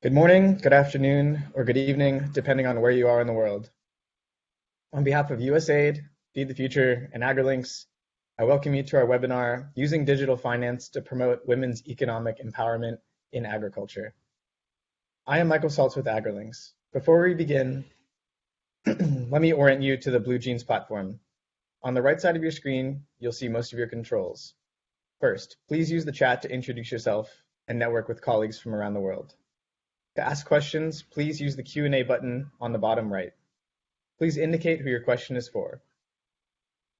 Good morning, good afternoon, or good evening, depending on where you are in the world. On behalf of USAID, Feed the Future, and AgriLinks, I welcome you to our webinar, Using Digital Finance to Promote Women's Economic Empowerment in Agriculture. I am Michael Saltz with AgriLinks. Before we begin, let me orient you to the BlueJeans platform. On the right side of your screen, you'll see most of your controls. First, please use the chat to introduce yourself and network with colleagues from around the world. To ask questions, please use the Q&A button on the bottom right. Please indicate who your question is for.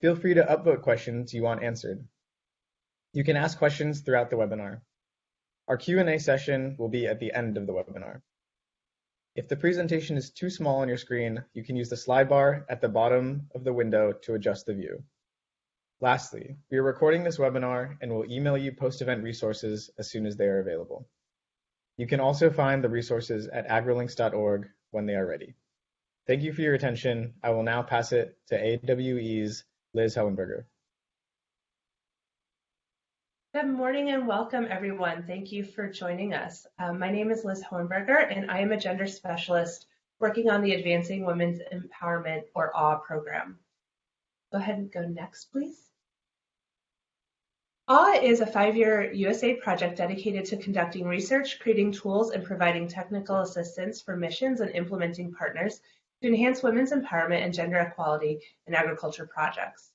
Feel free to upvote questions you want answered. You can ask questions throughout the webinar. Our Q&A session will be at the end of the webinar. If the presentation is too small on your screen, you can use the slide bar at the bottom of the window to adjust the view. Lastly, we are recording this webinar and will email you post-event resources as soon as they are available. You can also find the resources at agrilinks.org when they are ready. Thank you for your attention. I will now pass it to AWE's Liz Hohenberger. Good morning and welcome everyone. Thank you for joining us. Um, my name is Liz Hohenberger and I am a gender specialist working on the Advancing Women's Empowerment or AWE program. Go ahead and go next, please. AWE is a five-year USAID project dedicated to conducting research, creating tools, and providing technical assistance for missions and implementing partners to enhance women's empowerment and gender equality in agriculture projects.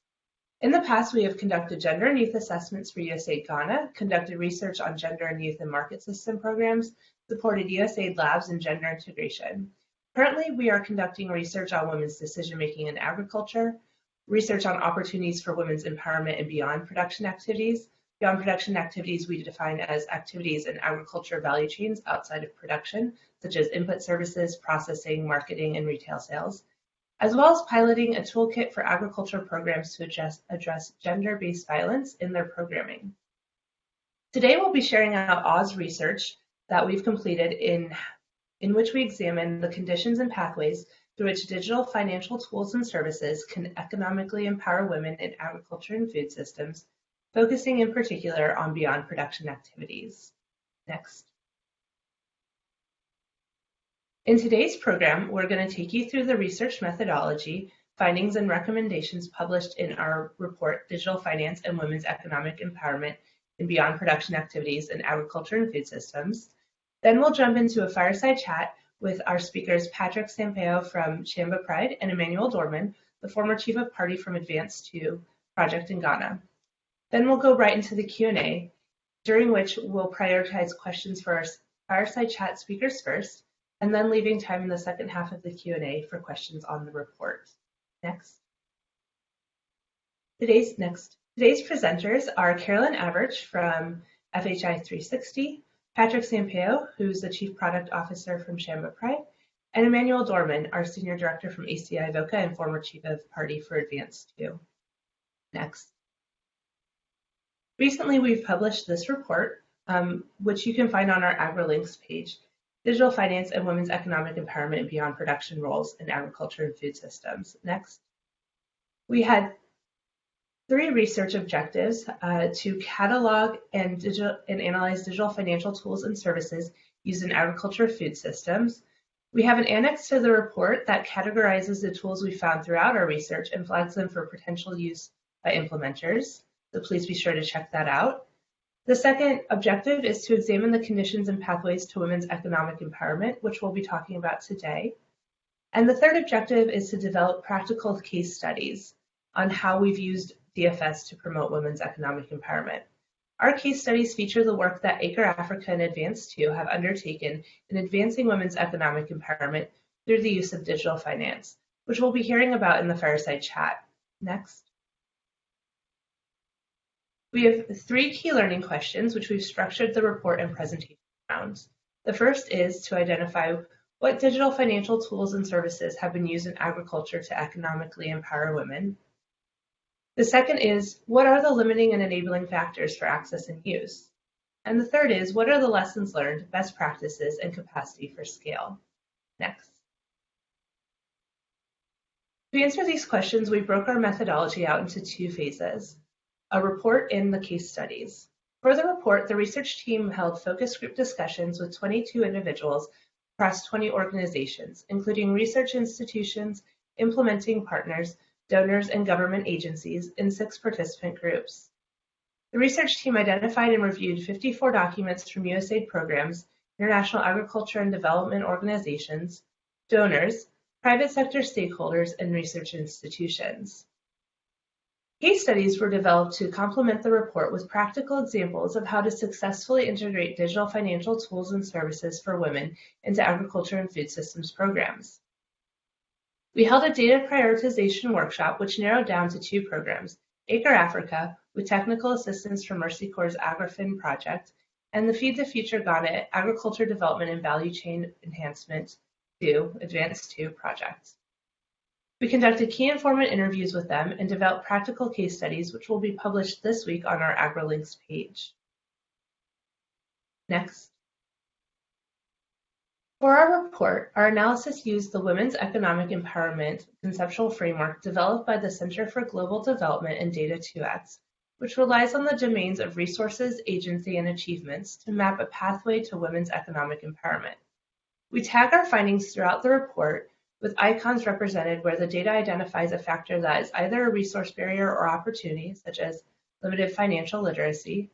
In the past, we have conducted gender and youth assessments for USAID Ghana, conducted research on gender and youth and market system programs, supported USAID labs in gender integration. Currently, we are conducting research on women's decision-making in agriculture, research on opportunities for women's empowerment and beyond production activities. Beyond production activities we define as activities in agriculture value chains outside of production, such as input services, processing, marketing, and retail sales, as well as piloting a toolkit for agriculture programs to address, address gender-based violence in their programming. Today we'll be sharing out Oz research that we've completed in, in which we examine the conditions and pathways through which digital financial tools and services can economically empower women in agriculture and food systems, focusing in particular on beyond production activities. Next. In today's program, we're going to take you through the research methodology, findings, and recommendations published in our report, Digital Finance and Women's Economic Empowerment in Beyond Production Activities in Agriculture and Food Systems. Then we'll jump into a fireside chat with our speakers Patrick Sampaio from Shamba Pride and Emmanuel Dorman, the former Chief of Party from Advance 2 project in Ghana. Then we'll go right into the Q&A, during which we'll prioritize questions for our fireside chat speakers first, and then leaving time in the second half of the Q&A for questions on the report. Next. Today's next. Today's presenters are Carolyn Averch from FHI 360, Patrick Sampaio, who's the Chief Product Officer from Shamba Pride, and Emmanuel Dorman, our Senior Director from ACDI/VOCA and former Chief of Party for Advance 2. Next. Recently, we've published this report, um, which you can find on our AgriLinks page, Digital Finance and Women's Economic Empowerment Beyond Production Roles in Agriculture and Food Systems. Next. We had three research objectives uh, to catalog and, digital, and analyze digital financial tools and services used in agriculture food systems. We have an annex to the report that categorizes the tools we found throughout our research and flags them for potential use by implementers. So please be sure to check that out. The second objective is to examine the conditions and pathways to women's economic empowerment, which we'll be talking about today. And the third objective is to develop practical case studies on how we've used DFS to promote women's economic empowerment. Our case studies feature the work that Acre Africa and Advance 2 have undertaken in advancing women's economic empowerment through the use of digital finance, which we'll be hearing about in the fireside chat. Next. We have three key learning questions, which we've structured the report and presentation around. The first is to identify what digital financial tools and services have been used in agriculture to economically empower women. The second is, what are the limiting and enabling factors for access and use? And the third is, what are the lessons learned, best practices, and capacity for scale? Next. To answer these questions, we broke our methodology out into two phases, a report and the case studies. For the report, the research team held focus group discussions with 22 individuals across 20 organizations, including research institutions, implementing partners, donors, and government agencies in six participant groups. The research team identified and reviewed 54 documents from USAID programs, international agriculture and development organizations, donors, private sector stakeholders, and research institutions. Case studies were developed to complement the report with practical examples of how to successfully integrate digital financial tools and services for women into agriculture and food systems programs. We held a data prioritization workshop which narrowed down to two programs, Acre Africa, with technical assistance from Mercy Corps' AgriFin project, and the Feed the Future Ghana Agriculture Development and Value Chain Enhancement 2, Advance 2 project. We conducted key informant interviews with them and developed practical case studies which will be published this week on our AgriLinks page. Next. For our report, our analysis used the Women's Economic Empowerment conceptual framework developed by the Center for Global Development and Data 2X, which relies on the domains of resources, agency, and achievements to map a pathway to women's economic empowerment. We tag our findings throughout the report with icons represented where the data identifies a factor that is either a resource barrier or opportunity, such as limited financial literacy,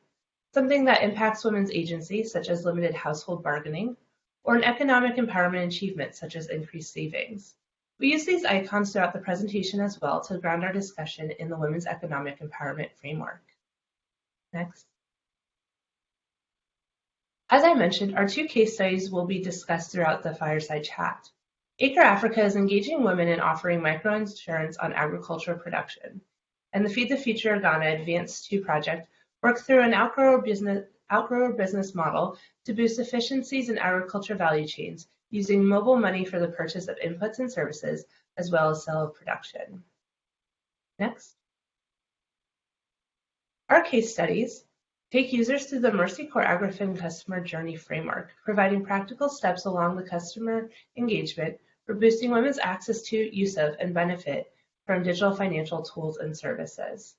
something that impacts women's agency, such as limited household bargaining, or an economic empowerment achievement such as increased savings. We use these icons throughout the presentation as well to ground our discussion in the Women's Economic Empowerment Framework. Next. As I mentioned, our two case studies will be discussed throughout the fireside chat. Acre Africa is engaging women in offering microinsurance on agricultural production, and the Feed the Future Ghana Advance 2 project worked through an outgrower business, outgrower business model to boost efficiencies in agriculture value chains using mobile money for the purchase of inputs and services, as well as sale of production. Next. Our case studies take users through the Mercy Corps AgriFin customer journey framework, providing practical steps along the customer engagement for boosting women's access to, use of, and benefit from digital financial tools and services.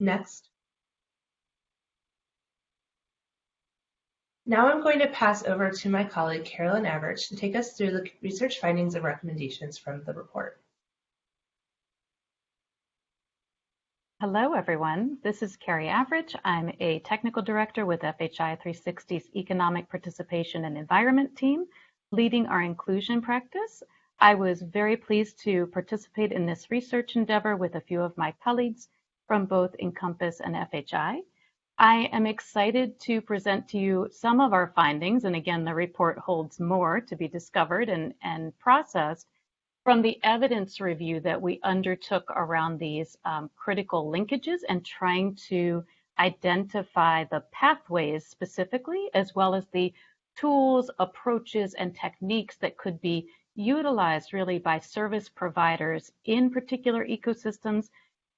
Next. Now I'm going to pass over to my colleague Carolyn Averch to take us through the research findings and recommendations from the report. Hello, everyone. This is Carrie Averch. I'm a technical director with FHI 360's Economic Participation and Environment team, leading our inclusion practice. I was very pleased to participate in this research endeavor with a few of my colleagues from both Encompass and FHI. I am excited to present to you some of our findings, and again, the report holds more to be discovered and, and processed from the evidence review that we undertook around these um, critical linkages and trying to identify the pathways specifically, as well as the tools, approaches, and techniques that could be utilized really by service providers in particular ecosystems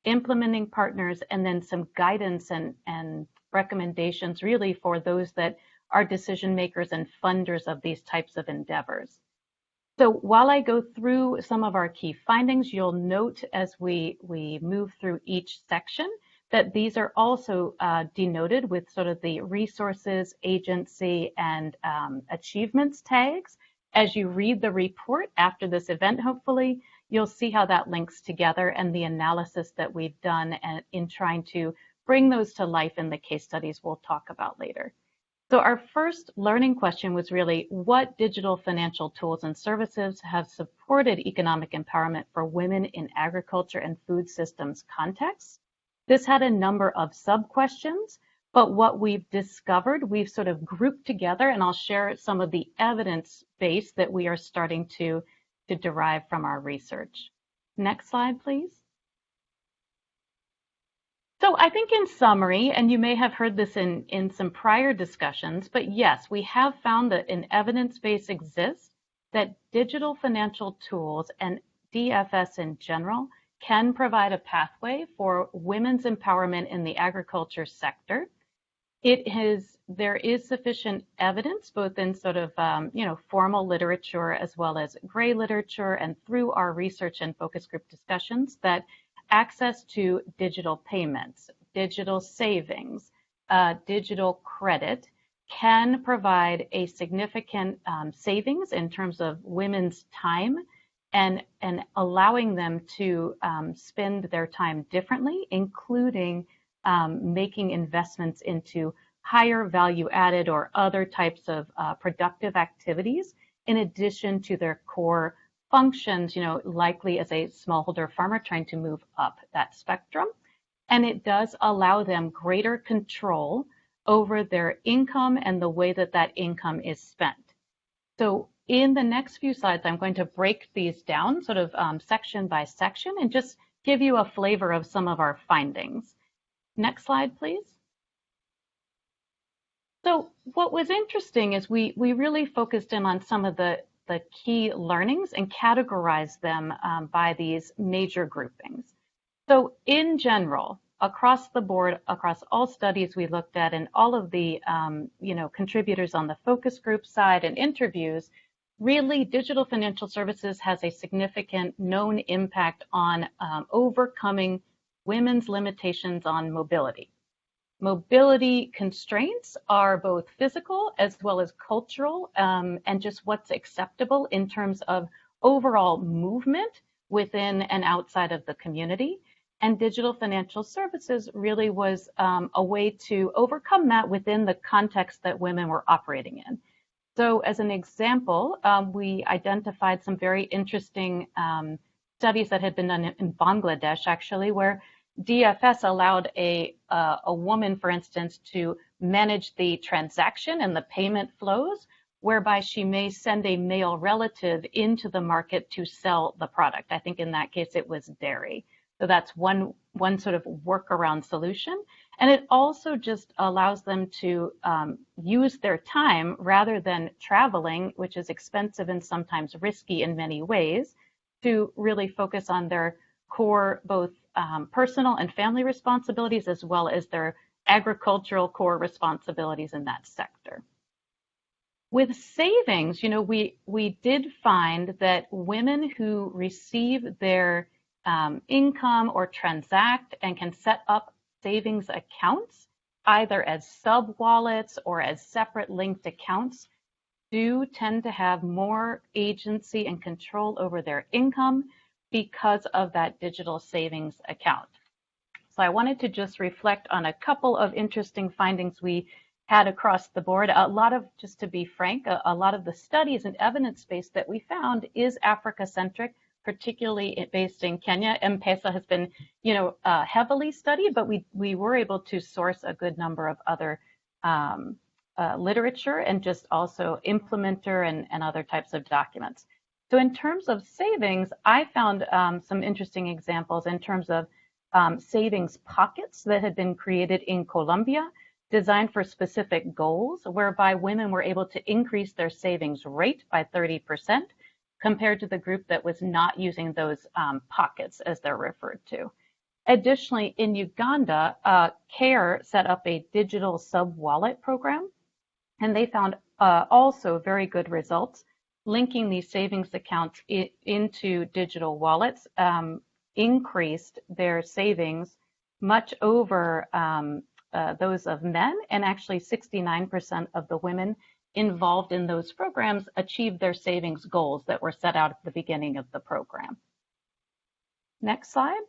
implementing partners, and then some guidance and, and recommendations really for those that are decision makers and funders of these types of endeavors. So while I go through some of our key findings, you'll note as we, we move through each section that these are also uh, denoted with sort of the resources, agency, and um, achievements tags. As you read the report after this event, hopefully, you'll see how that links together and the analysis that we've done in trying to bring those to life in the case studies we'll talk about later. So our first learning question was really what digital financial tools and services have supported economic empowerment for women in agriculture and food systems contexts? This had a number of sub-questions, but what we've discovered, we've sort of grouped together and I'll share some of the evidence base that we are starting to to derive from our research. Next slide, please. So I think in summary, and you may have heard this in, in some prior discussions, but yes, we have found that an evidence base exists that digital financial tools and DFS in general can provide a pathway for women's empowerment in the agriculture sector it has there is sufficient evidence both in sort of um, you know formal literature as well as gray literature and through our research and focus group discussions that access to digital payments digital savings uh, digital credit can provide a significant um, savings in terms of women's time and, and allowing them to um, spend their time differently, including um, making investments into higher value added or other types of uh, productive activities in addition to their core functions, you know, likely as a smallholder farmer trying to move up that spectrum. And it does allow them greater control over their income and the way that that income is spent. So in the next few slides, I'm going to break these down sort of um, section by section and just give you a flavor of some of our findings. Next slide, please. So what was interesting is we, we really focused in on some of the, the key learnings and categorized them um, by these major groupings. So in general, across the board, across all studies we looked at and all of the um, you know contributors on the focus group side and interviews, really digital financial services has a significant known impact on um, overcoming women's limitations on mobility. Mobility constraints are both physical as well as cultural um, and just what's acceptable in terms of overall movement within and outside of the community. And digital financial services really was um, a way to overcome that within the context that women were operating in. So as an example, um, we identified some very interesting um, studies that had been done in Bangladesh, actually, where DFS allowed a, uh, a woman, for instance, to manage the transaction and the payment flows, whereby she may send a male relative into the market to sell the product. I think in that case it was dairy. So that's one, one sort of workaround solution. And it also just allows them to um, use their time rather than traveling, which is expensive and sometimes risky in many ways, to really focus on their core, both um, personal and family responsibilities, as well as their agricultural core responsibilities in that sector. With savings, you know, we, we did find that women who receive their um, income or transact and can set up savings accounts, either as sub wallets or as separate linked accounts, do tend to have more agency and control over their income because of that digital savings account. So I wanted to just reflect on a couple of interesting findings we had across the board. A lot of, just to be frank, a, a lot of the studies and evidence base that we found is Africa centric particularly based in Kenya. M-Pesa has been, you know, uh, heavily studied, but we, we were able to source a good number of other um, uh, literature and just also implementer and, and other types of documents. So in terms of savings, I found um, some interesting examples in terms of um, savings pockets that had been created in Colombia, designed for specific goals, whereby women were able to increase their savings rate by 30 percent compared to the group that was not using those um, pockets as they're referred to. Additionally, in Uganda, uh, CARE set up a digital sub-wallet program, and they found uh, also very good results linking these savings accounts into digital wallets, um, increased their savings much over um, uh, those of men, and actually 69% of the women involved in those programs achieved their savings goals that were set out at the beginning of the program. Next slide.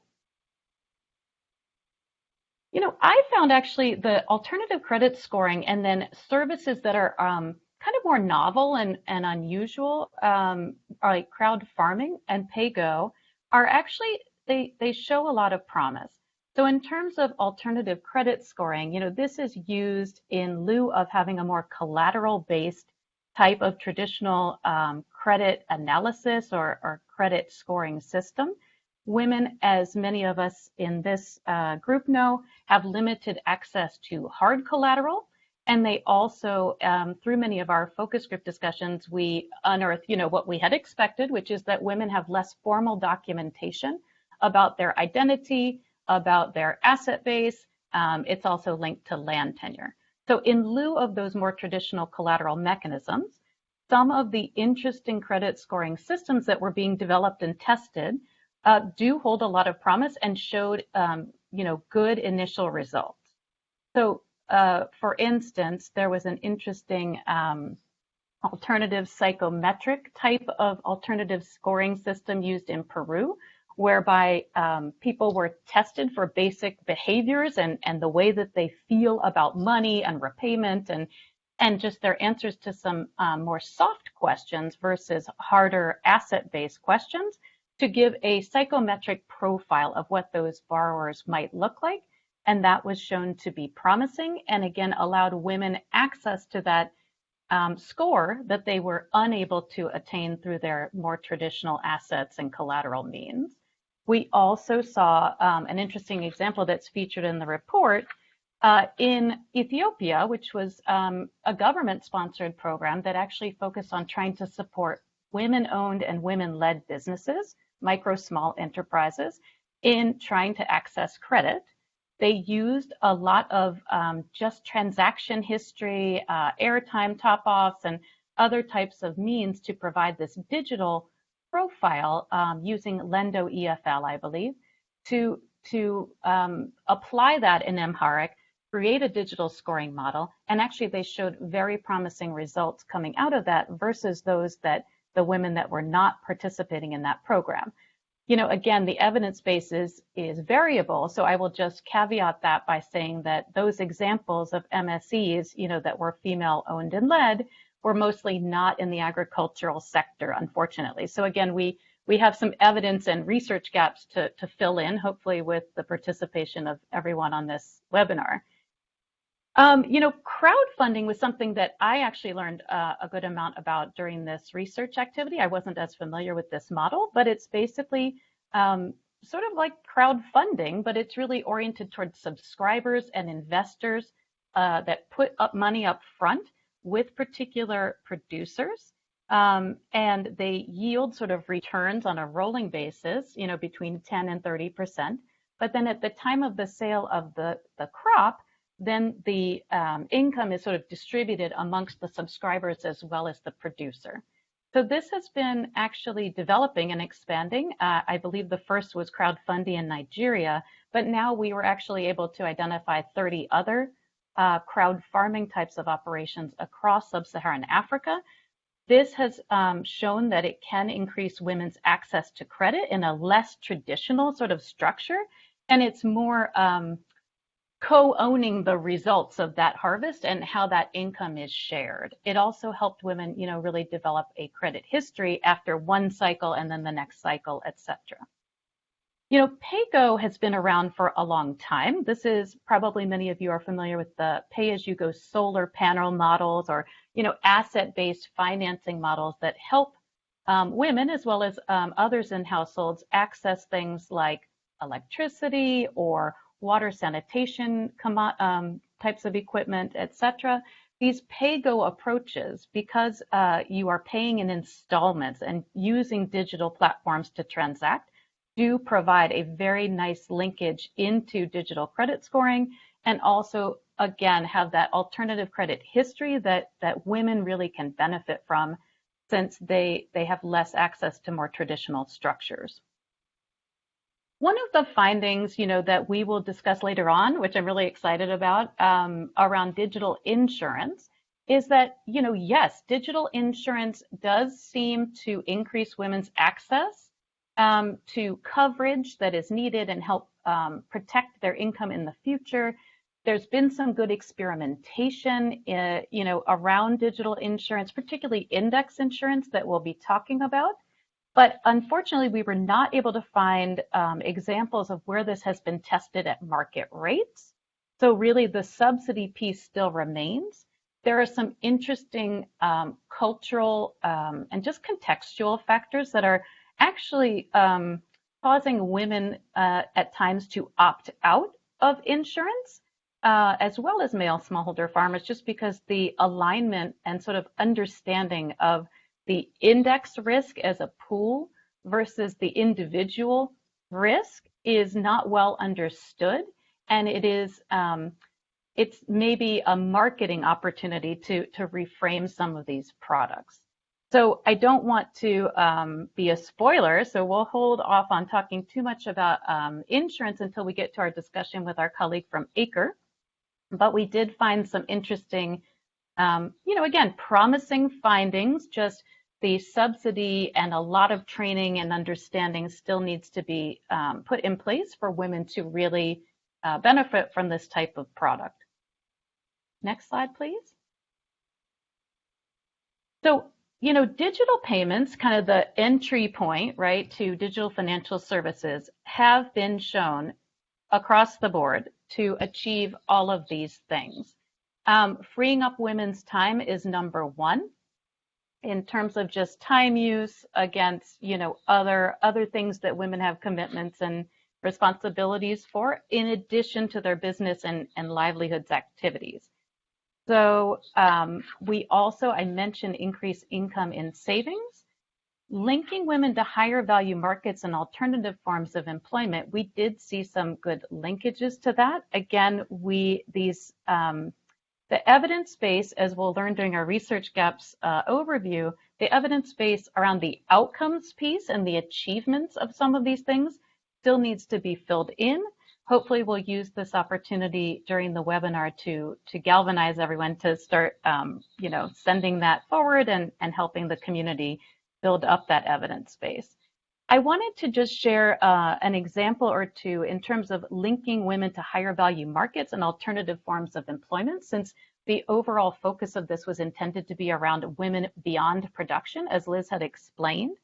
You know, I found actually the alternative credit scoring and then services that are um, kind of more novel and, and unusual, um, like crowd farming and PayGo, are actually, they, they show a lot of promise. So in terms of alternative credit scoring, you know, this is used in lieu of having a more collateral-based type of traditional um, credit analysis or, or, credit scoring system. Women, as many of us in this uh, group know, have limited access to hard collateral. And they also, um, through many of our focus group discussions, we unearth, you know, what we had expected, which is that women have less formal documentation about their identity, about their asset base. Um, it's also linked to land tenure. So in lieu of those more traditional collateral mechanisms, some of the interesting credit scoring systems that were being developed and tested uh, do hold a lot of promise and showed, um, you know, good initial results. So uh, for instance, there was an interesting um, alternative psychometric type of alternative scoring system used in Peru, whereby um, people were tested for basic behaviors and, and the way that they feel about money and repayment and and just their answers to some um, more soft questions versus harder asset-based questions to give a psychometric profile of what those borrowers might look like. And that was shown to be promising and again allowed women access to that um, score that they were unable to attain through their more traditional assets and collateral means. We also saw um, an interesting example that's featured in the report uh, in Ethiopia, which was um, a government sponsored program that actually focused on trying to support women owned and women led businesses, micro small enterprises, in trying to access credit. They used a lot of um, just transaction history, uh, airtime top offs, and other types of means to provide this digital profile um, using Lenddo EFL, I believe, to, to um, apply that in Amharic create a digital scoring model. And actually, they showed very promising results coming out of that versus those that the women that were not participating in that program. You know, again, the evidence base is, is variable. So I will just caveat that by saying that those examples of MSEs, you know, that were female owned and led were mostly not in the agricultural sector, unfortunately. So again, we we have some evidence and research gaps to, to fill in, hopefully with the participation of everyone on this webinar. Um, you know, crowd farming was something that I actually learned uh, a good amount about during this research activity. I wasn't as familiar with this model, but it's basically um, sort of like crowdfunding, but it's really oriented towards subscribers and investors uh, that put up money up front with particular producers. Um, and they yield sort of returns on a rolling basis, you know, between 10 and 30%. But then at the time of the sale of the, the crop, then the um, income is sort of distributed amongst the subscribers as well as the producer. So this has been actually developing and expanding. Uh, I believe the first was crowd farming in Nigeria, but now we were actually able to identify 30 other uh, crowd farming types of operations across sub-Saharan Africa. This has um, shown that it can increase women's access to credit in a less traditional sort of structure, and it's more um, co-owning the results of that harvest and how that income is shared. It also helped women, you know, really develop a credit history after one cycle and then the next cycle, etc. You know, PAYGO has been around for a long time. This is probably many of you are familiar with the pay-as-you-go solar panel models or, you know, asset-based financing models that help um, women as well as um, others in households access things like electricity or water sanitation um, types of equipment, etc. These pay-go approaches, because uh, you are paying in installments and using digital platforms to transact, do provide a very nice linkage into digital credit scoring and also again have that alternative credit history that that women really can benefit from since they they have less access to more traditional structures. One of the findings, you know, that we will discuss later on, which I'm really excited about, um, around digital insurance, is that, you know, yes, digital insurance does seem to increase women's access um, to coverage that is needed and help um, protect their income in the future. There's been some good experimentation, uh, you know, around digital insurance, particularly index insurance that we'll be talking about. But unfortunately, we were not able to find um, examples of where this has been tested at market rates. So really the subsidy piece still remains. There are some interesting um, cultural um, and just contextual factors that are actually um, causing women uh, at times to opt out of insurance, uh, as well as male smallholder farmers, just because the alignment and sort of understanding of the index risk as a pool versus the individual risk is not well understood. And it is um, it's maybe a marketing opportunity to to reframe some of these products. So i don't want to um, be a spoiler so we'll hold off on talking too much about um, insurance until we get to our discussion with our colleague from acre. But we did find some interesting, um, you know, again, promising findings, just the subsidy and a lot of training and understanding still needs to be um, put in place for women to really uh, benefit from this type of product. Next slide, please. So, you know, digital payments, kind of the entry point, right, to digital financial services have been shown across the board to achieve all of these things. Um, freeing up women's time is number one in terms of just time use against, you know, other other things that women have commitments and responsibilities for, in addition to their business and, and livelihoods activities. So um, we also, I mentioned increased income in savings. Linking women to higher value markets and alternative forms of employment, we did see some good linkages to that. Again, we these um, the evidence base, as we'll learn during our research gaps uh, overview, the evidence base around the outcomes piece and the achievements of some of these things still needs to be filled in. Hopefully we'll use this opportunity during the webinar to, to galvanize everyone to start, um, you know, sending that forward and, and helping the community build up that evidence base. I wanted to just share uh, an example or two in terms of linking women to higher value markets and alternative forms of employment, since the overall focus of this was intended to be around women beyond production, as Liz had explained.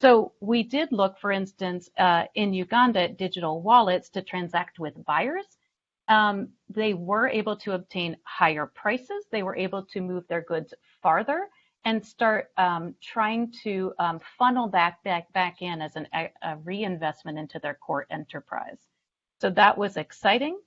So we did look, for instance, uh, in Uganda digital wallets to transact with buyers. Um, they were able to obtain higher prices. They were able to move their goods farther and start um, trying to um, funnel that back, back in as an, a reinvestment into their core enterprise. So that was exciting.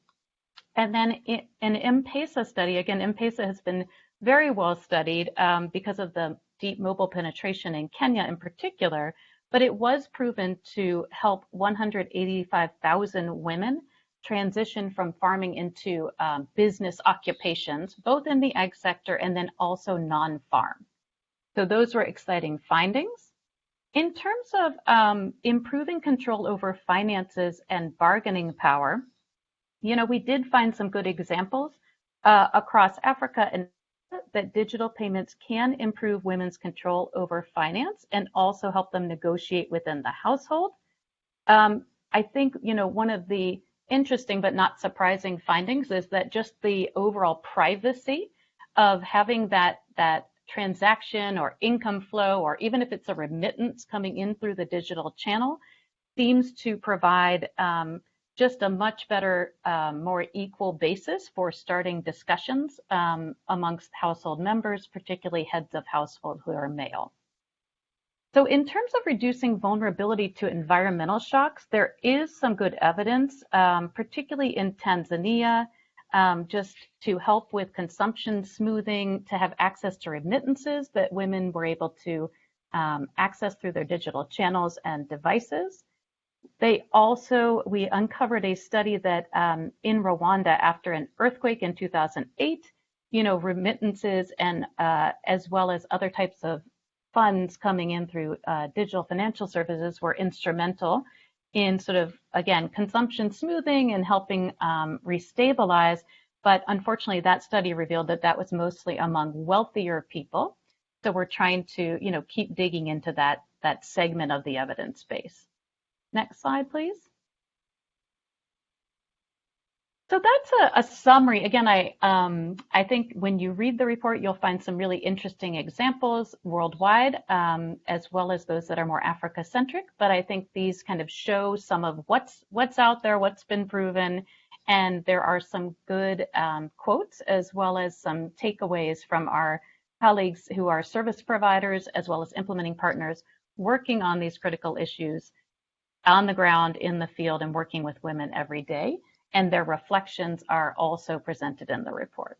And then an M-Pesa study, again, M-Pesa has been very well studied um, because of the deep mobile penetration in Kenya in particular, but it was proven to help 185,000 women transition from farming into um, business occupations, both in the ag sector and then also non-farm. So those were exciting findings. In terms of um, improving control over finances and bargaining power, you know, we did find some good examples uh, across Africa and that digital payments can improve women's control over finance and also help them negotiate within the household. Um, I think, you know, one of the interesting but not surprising findings is that just the overall privacy of having that, that transaction or income flow, or even if it's a remittance coming in through the digital channel, seems to provide um, just a much better, um, more equal basis for starting discussions um, amongst household members, particularly heads of household who are male. So in terms of reducing vulnerability to environmental shocks, there is some good evidence, um, particularly in Tanzania, um, just to help with consumption smoothing, to have access to remittances that women were able to um, access through their digital channels and devices. They also, we uncovered a study that um, in Rwanda after an earthquake in 2008, you know, remittances and uh, as well as other types of funds coming in through uh, digital financial services were instrumental in sort of, again, consumption smoothing and helping um, restabilize. But unfortunately, that study revealed that that was mostly among wealthier people. So we're trying to, you know, keep digging into that, that segment of the evidence base. Next slide, please. So that's a, a summary. Again, I, um, I think when you read the report, you'll find some really interesting examples worldwide, um, as well as those that are more Africa-centric. But I think these kind of show some of what's, what's out there, what's been proven, and there are some good um, quotes as well as some takeaways from our colleagues who are service providers as well as implementing partners working on these critical issues on the ground in the field and working with women every day. And their reflections are also presented in the report.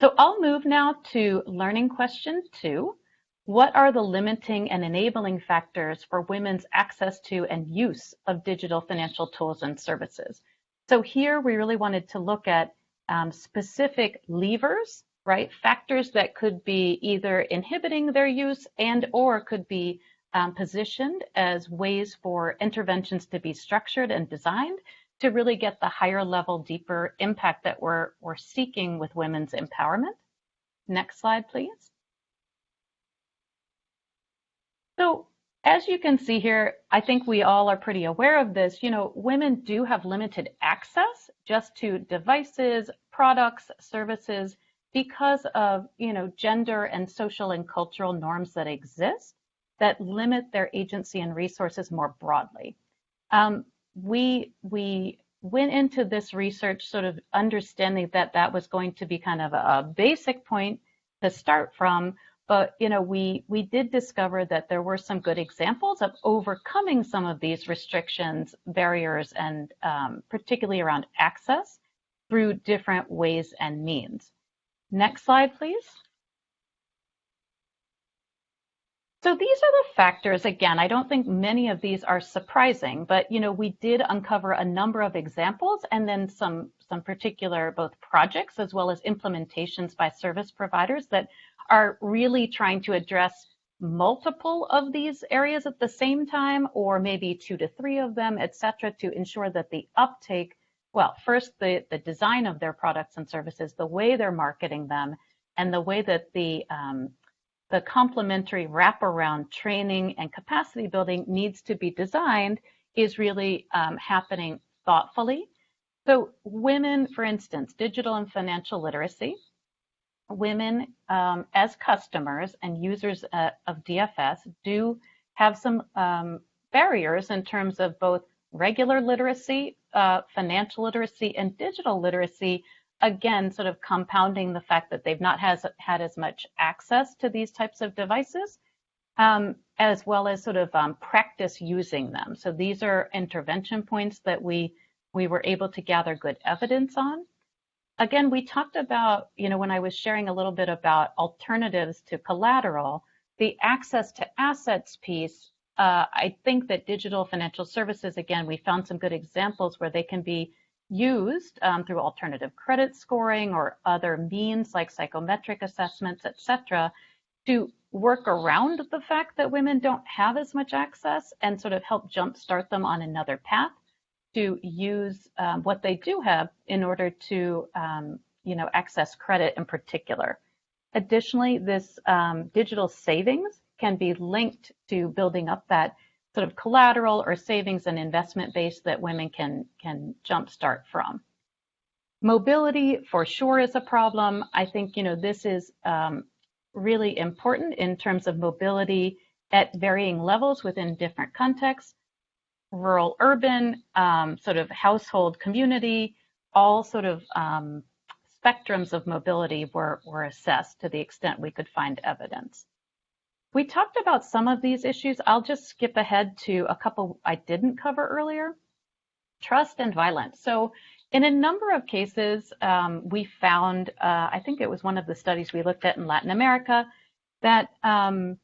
So I'll move now to learning question two. What are the limiting and enabling factors for women's access to and use of digital financial tools and services? So here we really wanted to look at um, specific levers, right? Factors that could be either inhibiting their use and or could be um, positioned as ways for interventions to be structured and designed to really get the higher level, deeper impact that we're, we're seeking with women's empowerment. Next slide, please. So as you can see here, I think we all are pretty aware of this. You know, women do have limited access just to devices, products, services because of, you know, gender and social and cultural norms that exist that limit their agency and resources more broadly. Um, we we went into this research sort of understanding that that was going to be kind of a basic point to start from. But you know we we did discover that there were some good examples of overcoming some of these restrictions barriers and um, particularly around access through different ways and means. Next slide please so these are the factors. Again i don't think many of these are surprising but you know we did uncover a number of examples and then some some particular both projects as well as implementations by service providers that are really trying to address multiple of these areas at the same time, or maybe two to three of them, et cetera, to ensure that the uptake, well, first the, the design of their products and services, the way they're marketing them, and the way that the um, the complementary wraparound training and capacity building needs to be designed is really um, happening thoughtfully. So women, for instance, digital and financial literacy, women um, as customers and users uh, of DFS do have some um, barriers in terms of both regular literacy, uh, financial literacy, and digital literacy, again, sort of compounding the fact that they've not has, had as much access to these types of devices, um, as well as sort of um, practice using them. So these are intervention points that we, we were able to gather good evidence on again, we talked about, you know, when I was sharing a little bit about alternatives to collateral, the access to assets piece, uh, I think that digital financial services, again, we found some good examples where they can be used um, through alternative credit scoring or other means like psychometric assessments, et cetera, to work around the fact that women don't have as much access and sort of help jumpstart them on another path to use um, what they do have in order to, um, you know, access credit in particular. Additionally, this um, digital savings can be linked to building up that sort of collateral or savings and investment base that women can can jumpstart from. Mobility for sure is a problem. I think you know this is um, really important in terms of mobility at varying levels within different contexts rural urban, um, sort of household community, all sort of um, spectrums of mobility were, were assessed to the extent we could find evidence. We talked about some of these issues. I'll just skip ahead to a couple I didn't cover earlier. Trust and violence. So in a number of cases, um, we found, uh, I think it was one of the studies we looked at in Latin America, that um,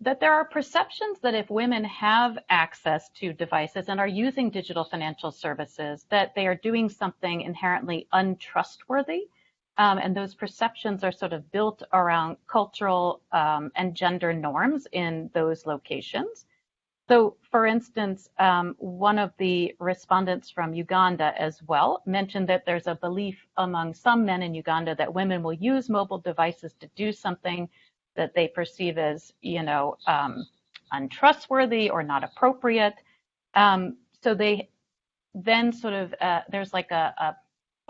that there are perceptions that if women have access to devices and are using digital financial services, that they are doing something inherently untrustworthy. Um, and those perceptions are sort of built around cultural um, and gender norms in those locations. So, for instance, um, one of the respondents from Uganda as well mentioned that there's a belief among some men in Uganda that women will use mobile devices to do something that they perceive as, you know, um, untrustworthy or not appropriate. Um, so they then sort of, uh, there's like a, a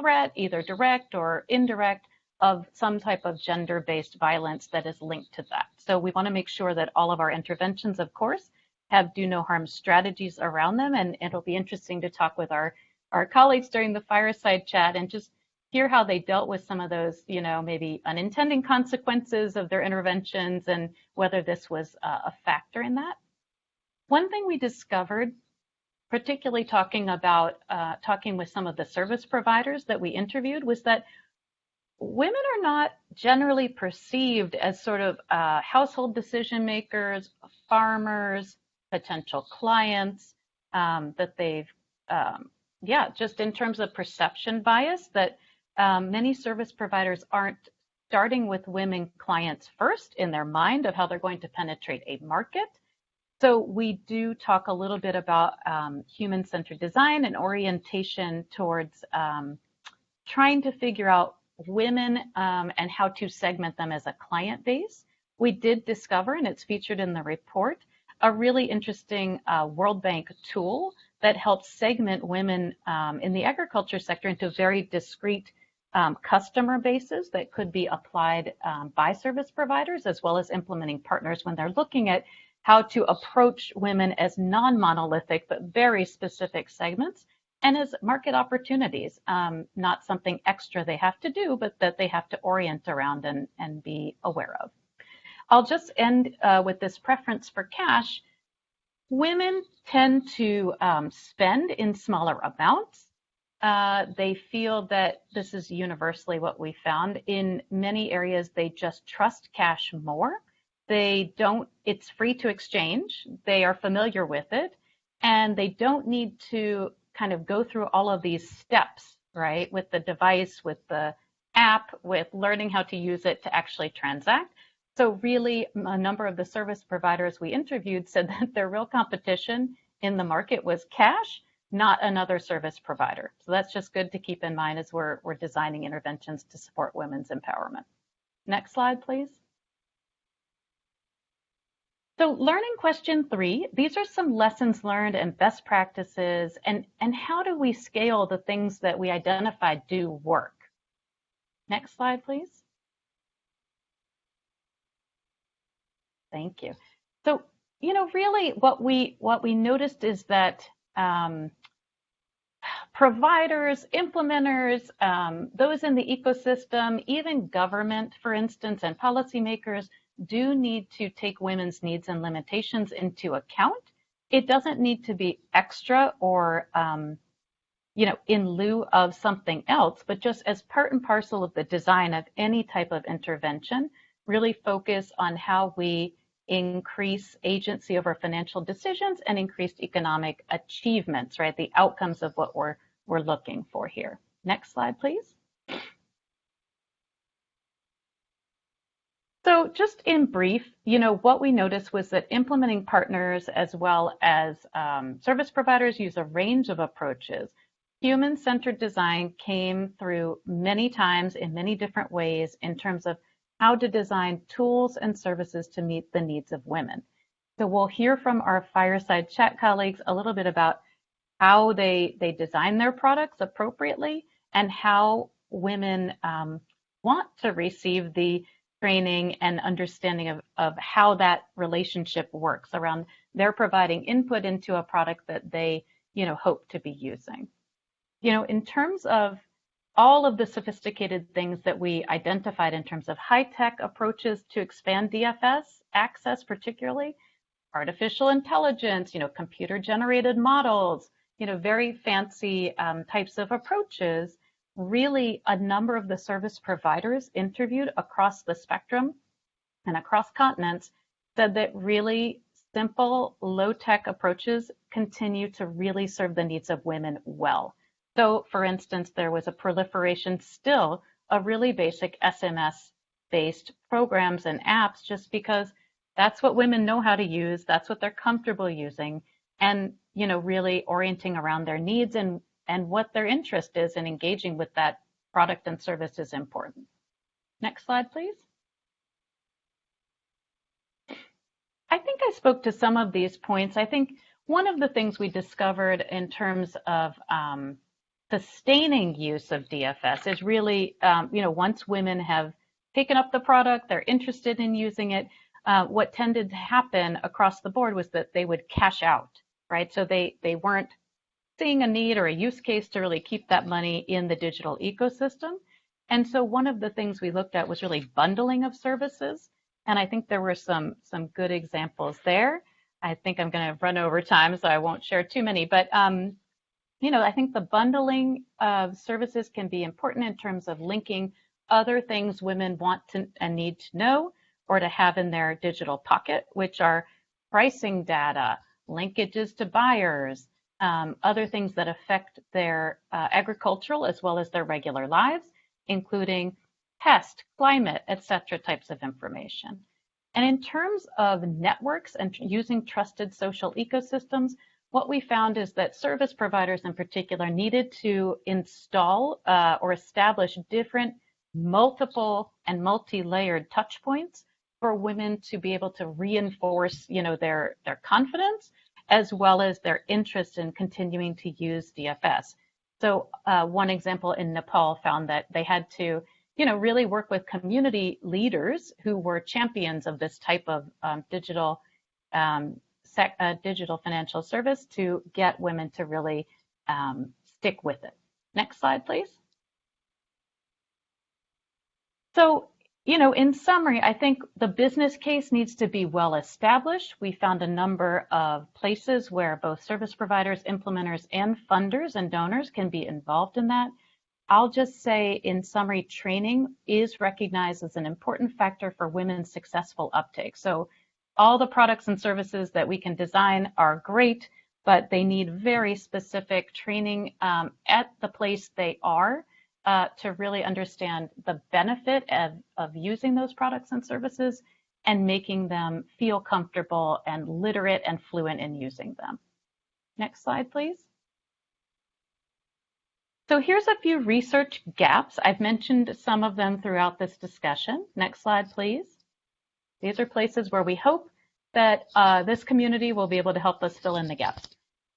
threat, either direct or indirect, of some type of gender-based violence that is linked to that. So we want to make sure that all of our interventions, of course, have do no harm strategies around them. And it'll be interesting to talk with our, our colleagues during the fireside chat and just hear how they dealt with some of those, you know, maybe unintended consequences of their interventions and whether this was uh, a factor in that. One thing we discovered, particularly talking about uh, talking with some of the service providers that we interviewed, was that women are not generally perceived as sort of uh, household decision makers, farmers, potential clients, um, that they've, um, yeah, just in terms of perception bias, that um, many service providers aren't starting with women clients first in their mind of how they're going to penetrate a market. So we do talk a little bit about um, human-centered design and orientation towards um, trying to figure out women um, and how to segment them as a client base. We did discover, and it's featured in the report, a really interesting uh, World Bank tool that helps segment women um, in the agriculture sector into very discrete um, customer bases that could be applied um, by service providers as well as implementing partners when they're looking at how to approach women as non-monolithic but very specific segments and as market opportunities, um, not something extra they have to do, but that they have to orient around and, and be aware of. I'll just end uh, with this preference for cash. Women tend to um, spend in smaller amounts. Uh, they feel that this is universally what we found. In many areas, they just trust cash more. They don't, it's free to exchange. They are familiar with it and they don't need to kind of go through all of these steps, right? With the device, with the app, with learning how to use it to actually transact. So really a number of the service providers we interviewed said that their real competition in the market was cash, not another service provider. So that's just good to keep in mind as we're, we're designing interventions to support women's empowerment. Next slide, please. So learning question three, these are some lessons learned and best practices and, and how do we scale the things that we identified do work? Next slide, please. Thank you. So, you know, really what we what we noticed is that um, providers, implementers, um, those in the ecosystem, even government, for instance, and policymakers do need to take women's needs and limitations into account. It doesn't need to be extra or, um, you know, in lieu of something else, but just as part and parcel of the design of any type of intervention, really focus on how we increase agency over financial decisions and increased economic achievements, right? The outcomes of what we're, we're looking for here. Next slide, please. So just in brief, you know, what we noticed was that implementing partners as well as um, service providers use a range of approaches. Human-centered design came through many times in many different ways in terms of how to design tools and services to meet the needs of women. So we'll hear from our fireside chat colleagues a little bit about how they, they design their products appropriately and how women um, want to receive the training and understanding of, of how that relationship works around they're providing input into a product that they, you know, hope to be using. You know, in terms of all of the sophisticated things that we identified in terms of high-tech approaches to expand DFS access, particularly artificial intelligence, you know, computer-generated models, you know, very fancy um, types of approaches really a number of the service providers interviewed across the spectrum and across continents said that really simple low-tech approaches continue to really serve the needs of women well. So for instance, there was a proliferation still of really basic SMS-based programs and apps just because that's what women know how to use, that's what they're comfortable using, and you know, really orienting around their needs and and what their interest is in engaging with that product and service is important. Next slide, please. I think I spoke to some of these points. I think one of the things we discovered in terms of um, sustaining use of DFS is really, um, you know, once women have taken up the product, they're interested in using it, uh, what tended to happen across the board was that they would cash out, right? So they, they weren't seeing a need or a use case to really keep that money in the digital ecosystem. And so one of the things we looked at was really bundling of services. And I think there were some, some good examples there. I think I'm going to run over time, so I won't share too many. But, um, you know, I think the bundling of services can be important in terms of linking other things women want to and need to know or to have in their digital pocket, which are pricing data, linkages to buyers, um, other things that affect their uh, agricultural as well as their regular lives, including pest, climate, etc. types of information. And in terms of networks and using trusted social ecosystems, what we found is that service providers in particular needed to install uh, or establish different multiple and multi-layered touch points for women to be able to reinforce, you know, their, their confidence as well as their interest in continuing to use DFS. So uh, one example in Nepal found that they had to, you know, really work with community leaders who were champions of this type of um, digital um, sec, uh, digital financial service to get women to really um, stick with it. Next slide, please. So, you know, in summary, I think the business case needs to be well established. We found a number of places where both service providers, implementers, and funders and donors can be involved in that. I'll just say in summary, training is recognized as an important factor for women's successful uptake. So all the products and services that we can design are great, but they need very specific training um, at the place they are uh, to really understand the benefit of, of using those products and services and making them feel comfortable and literate and fluent in using them. Next slide, please. So here's a few research gaps. I've mentioned some of them throughout this discussion. Next slide, please. These are places where we hope that uh, this community will be able to help us fill in the gaps.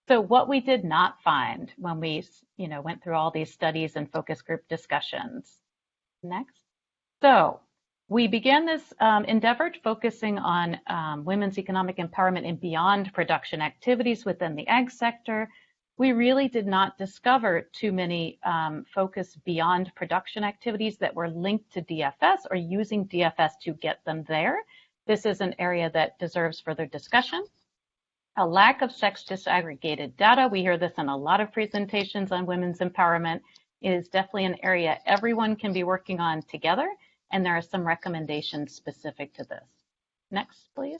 So what we did not find when we, you know, went through all these studies and focus group discussions. Next. So we began this um, endeavor focusing on um, women's economic empowerment and beyond production activities within the ag sector. We really did not discover too many um, focus beyond production activities that were linked to DFS or using DFS to get them there. This is an area that deserves further discussion. A lack of sex disaggregated data. We hear this in a lot of presentations on women's empowerment is definitely an area everyone can be working on together. And there are some recommendations specific to this. Next, please.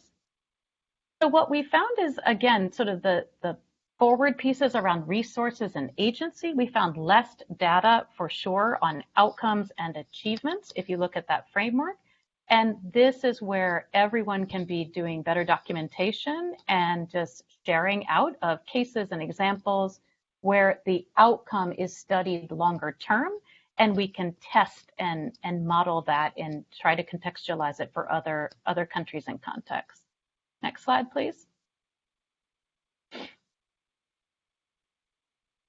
So what we found is, again, sort of the, the forward pieces around resources and agency. We found less data for sure on outcomes and achievements if you look at that framework. And this is where everyone can be doing better documentation and just sharing out of cases and examples where the outcome is studied longer term and we can test and, and model that and try to contextualize it for other, other countries and contexts. Next slide, please.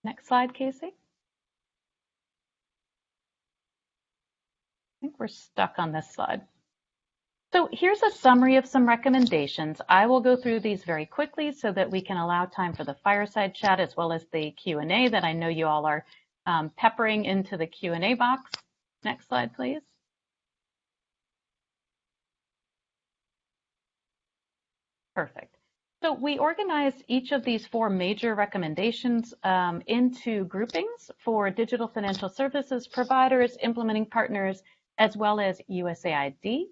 Next slide, Casey. I think we're stuck on this slide. So here's a summary of some recommendations. I will go through these very quickly so that we can allow time for the fireside chat as well as the Q&A that I know you all are um, peppering into the Q&A box. Next slide, please. Perfect. So we organized each of these four major recommendations um, into groupings for digital financial services providers, implementing partners, as well as USAID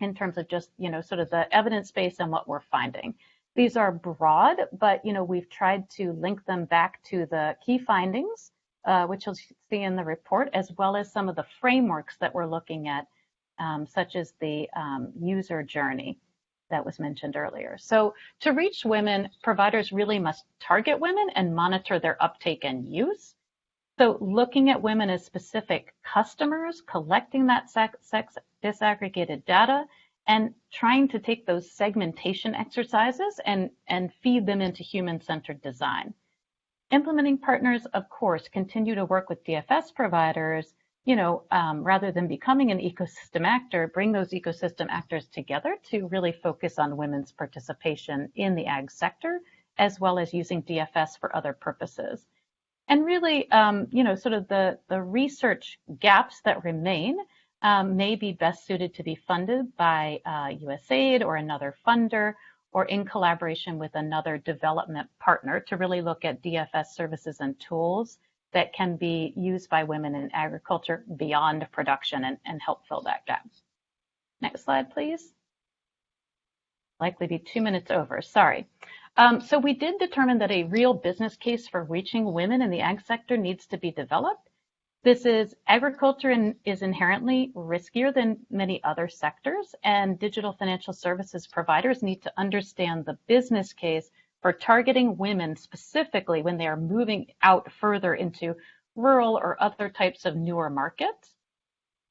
in terms of just, you know, sort of the evidence base and what we're finding. These are broad, but, you know, we've tried to link them back to the key findings, uh, which you'll see in the report, as well as some of the frameworks that we're looking at, um, such as the um, user journey that was mentioned earlier. So to reach women, providers really must target women and monitor their uptake and use. So looking at women as specific customers, collecting that sex disaggregated data, and trying to take those segmentation exercises and, and feed them into human-centered design. Implementing partners, of course, continue to work with DFS providers, you know, um, rather than becoming an ecosystem actor, bring those ecosystem actors together to really focus on women's participation in the ag sector, as well as using DFS for other purposes. And really, um, you know, sort of the, the research gaps that remain um, may be best suited to be funded by uh, USAID or another funder or in collaboration with another development partner to really look at DFS services and tools that can be used by women in agriculture beyond production and, and help fill that gap. Next slide, please. Likely be two minutes over, sorry. Um, so we did determine that a real business case for reaching women in the ag sector needs to be developed. This is agriculture is inherently riskier than many other sectors, and digital financial services providers need to understand the business case for targeting women specifically when they are moving out further into rural or other types of newer markets.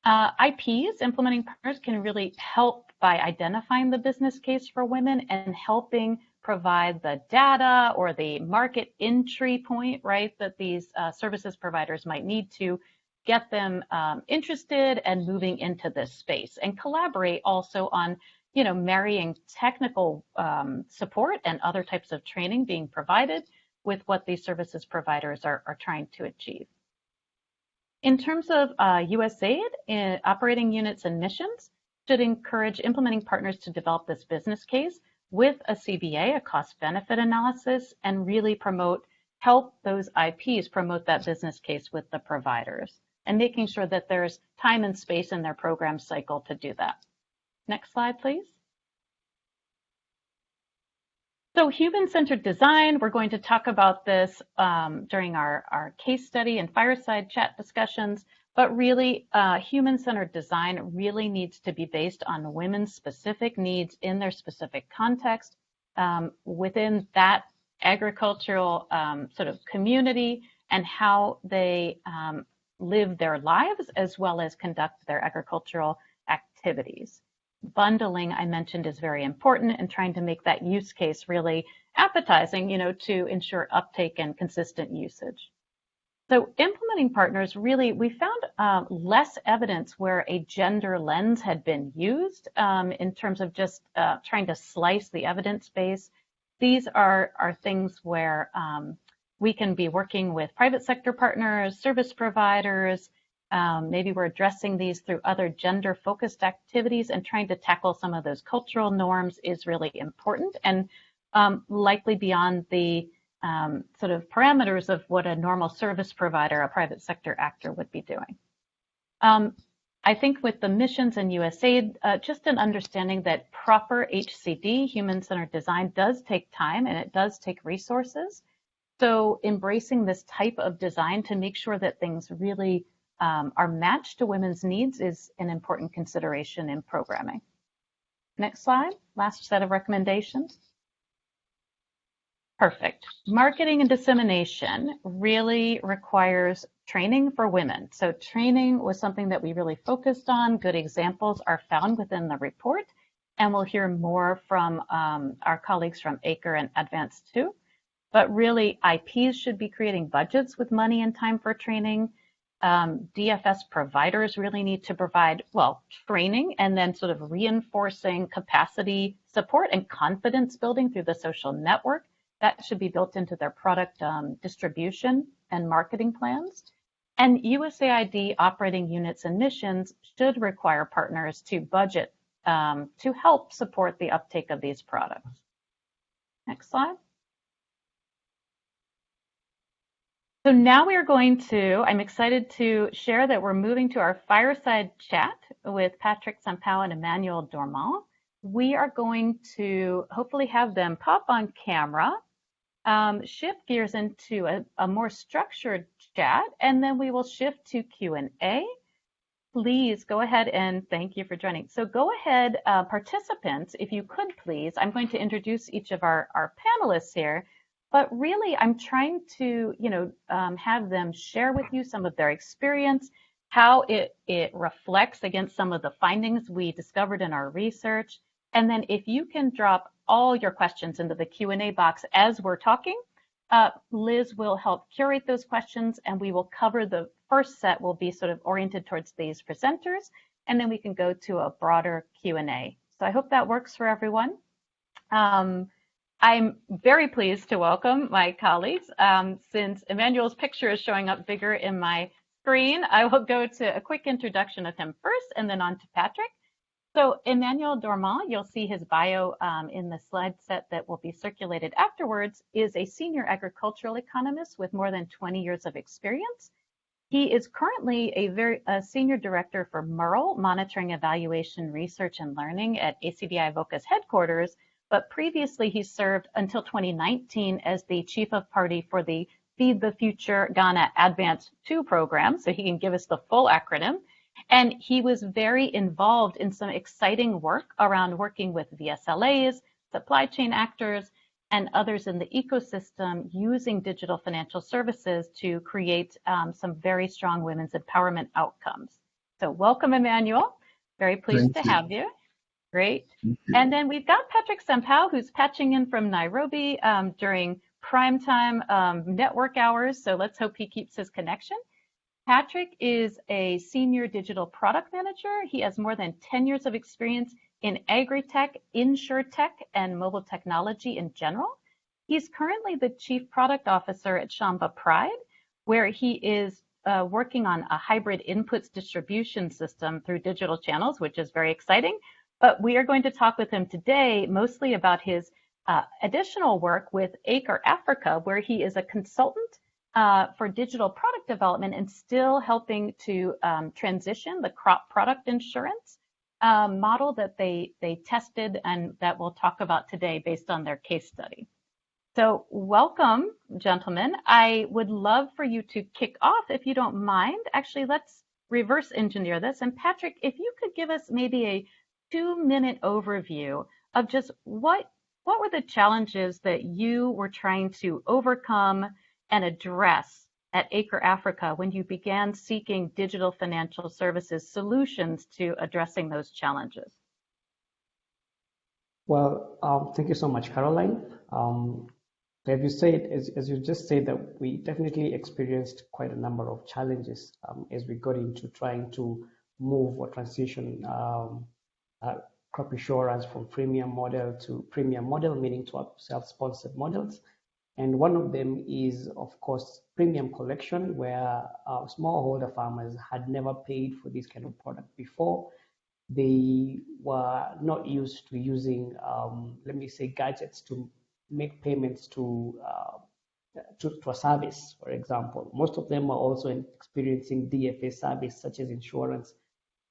Uh, IPs, implementing partners, can really help by identifying the business case for women and helping provide the data or the market entry point, right, that these uh, services providers might need to get them um, interested and moving into this space and collaborate also on you know marrying technical um, support and other types of training being provided with what these services providers are, are trying to achieve. In terms of uh, USAID, uh, operating units and missions should encourage implementing partners to develop this business case with a CBA, a cost benefit analysis, and really promote, help those IPs promote that business case with the providers and making sure that there's time and space in their program cycle to do that. Next slide, please. So human-centered design, we're going to talk about this um, during our, our case study and fireside chat discussions, but really uh, human-centered design really needs to be based on women's specific needs in their specific context um, within that agricultural um, sort of community and how they um, live their lives as well as conduct their agricultural activities. Bundling, I mentioned, is very important and trying to make that use case really appetizing, you know, to ensure uptake and consistent usage. So implementing partners really, we found uh, less evidence where a gender lens had been used um, in terms of just uh, trying to slice the evidence base. These are, are things where um, we can be working with private sector partners, service providers, um, maybe we're addressing these through other gender focused activities and trying to tackle some of those cultural norms is really important and um, likely beyond the um, sort of parameters of what a normal service provider, a private sector actor would be doing. Um, I think with the missions and USAID, uh, just an understanding that proper HCD, human-centered design, does take time and it does take resources. So embracing this type of design to make sure that things really um, are matched to women's needs is an important consideration in programming. Next slide, last set of recommendations. Perfect. Marketing and dissemination really requires training for women. So training was something that we really focused on. Good examples are found within the report, and we'll hear more from um, our colleagues from ACRE and Advance 2. But really, IPs should be creating budgets with money and time for training. Um, DFS providers really need to provide, well, training and then sort of reinforcing capacity support and confidence building through the social network that should be built into their product um, distribution and marketing plans. And USAID operating units and missions should require partners to budget um, to help support the uptake of these products. Next slide. So now we are going to, I'm excited to share that we're moving to our fireside chat with Patrick Sampao and Emmanuel Dormon. We are going to hopefully have them pop on camera um, shift gears into a, a, more structured chat, and then we will shift to Q&A. Please go ahead and thank you for joining. So go ahead, uh, participants, if you could please, I'm going to introduce each of our, our panelists here, but really I'm trying to, you know, um, have them share with you some of their experience, how it, it reflects against some of the findings we discovered in our research. And then if you can drop all your questions into the Q&A box as we're talking. Uh, Liz will help curate those questions and we will cover the first set will be sort of oriented towards these presenters and then we can go to a broader Q&A. So I hope that works for everyone. Um, I'm very pleased to welcome my colleagues. Um, since Emmanuel's picture is showing up bigger in my screen, I will go to a quick introduction of him first and then on to Patrick. So Emmanuel Dormon, you'll see his bio um, in the slide set that will be circulated afterwards, is a senior agricultural economist with more than 20 years of experience. He is currently a very a senior director for MERL, Monitoring, Evaluation, Research, and Learning at ACDI/VOCA's headquarters, but previously he served until 2019 as the chief of party for the Feed the Future Ghana Advance 2 program, so he can give us the full acronym. And he was very involved in some exciting work around working with VSLAs, supply chain actors, and others in the ecosystem using digital financial services to create um, some very strong women's empowerment outcomes. So welcome, Emmanuel. Very pleased Thank to you. have you. Great. And then we've got Patrick Sampao, who's patching in from Nairobi um, during prime time um, network hours. So let's hope he keeps his connection. Patrick is a senior digital product manager. He has more than 10 years of experience in agri-tech, insure-tech, and mobile technology in general. He's currently the chief product officer at Shamba Pride, where he is uh, working on a hybrid inputs distribution system through digital channels, which is very exciting. But we are going to talk with him today mostly about his uh, additional work with Acre Africa, where he is a consultant uh, for digital product development and still helping to um, transition the crop product insurance um, model that they, they tested and that we'll talk about today based on their case study. So welcome, gentlemen. I would love for you to kick off if you don't mind. Actually, let's reverse engineer this. And Patrick, if you could give us maybe a two minute overview of just what what were the challenges that you were trying to overcome and address at Acre Africa when you began seeking digital financial services solutions to addressing those challenges? Well, um, thank you so much, Carolyn. Um, as you said, as, as, you just said, that we definitely experienced quite a number of challenges um, as we got into trying to move or transition um, uh, crop insurance from premium model to premium model, meaning to self-sponsored models. And one of them is, of course, premium collection, where smallholder farmers had never paid for this kind of product before. They were not used to using, um, let me say, gadgets to make payments to, uh, to, to a service, for example. Most of them are also experiencing DFA service, such as insurance,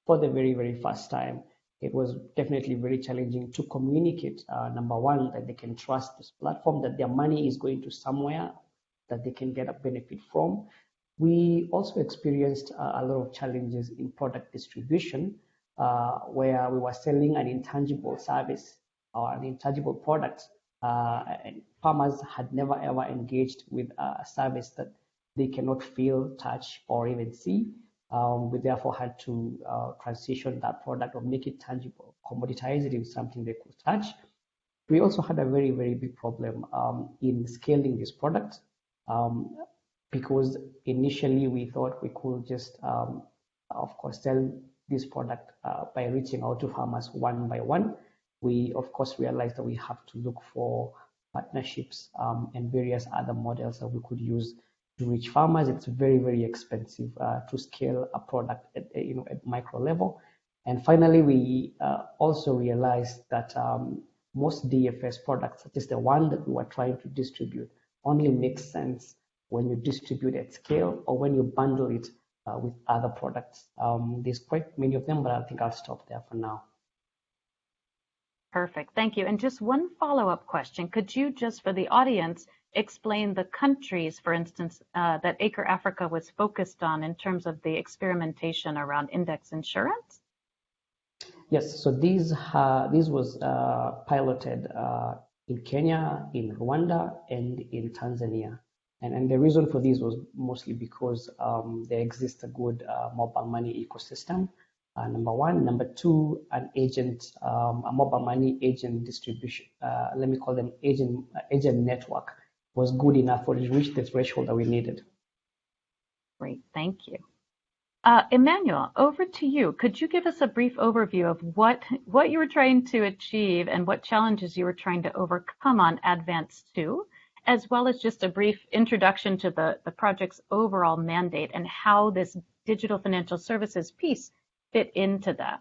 for the very, very first time it was definitely very challenging to communicate, uh, number one, that they can trust this platform, that their money is going to somewhere that they can get a benefit from. We also experienced uh, a lot of challenges in product distribution, uh, where we were selling an intangible service or an intangible product. Uh, and farmers had never ever engaged with a service that they cannot feel, touch, or even see. Um, we therefore had to uh, transition that product or make it tangible, commoditize it into something they could touch. We also had a very, very big problem um, in scaling this product um, because initially we thought we could just, um, of course, sell this product uh, by reaching out to farmers one by one. We, of course, realized that we have to look for partnerships um, and various other models that we could use to reach farmers. It's very, very expensive uh, to scale a product at you know at micro level. And finally, we uh, also realized that um, most DFS products, such as the one that we were trying to distribute, only makes sense when you distribute at scale or when you bundle it uh, with other products. Um, there's quite many of them, but I think I'll stop there for now. Perfect. Thank you. And just one follow-up question. Could you just, for the audience, explain the countries, for instance, uh, that Acre Africa was focused on in terms of the experimentation around index insurance? Yes, so these uh, these was uh, piloted uh, in Kenya, in Rwanda, and in Tanzania. And, and the reason for this was mostly because um, there exists a good uh, mobile money ecosystem. Uh, number one, number two, an agent, um, a mobile money agent distribution. let me call them agent agent network was good enough for to reach the threshold that we needed. Great, thank you. Uh, Emmanuel, over to you. Could you give us a brief overview of what, what you were trying to achieve and what challenges you were trying to overcome on Advance 2, as well as just a brief introduction to the, the project's overall mandate and how this digital financial services piece fit into that?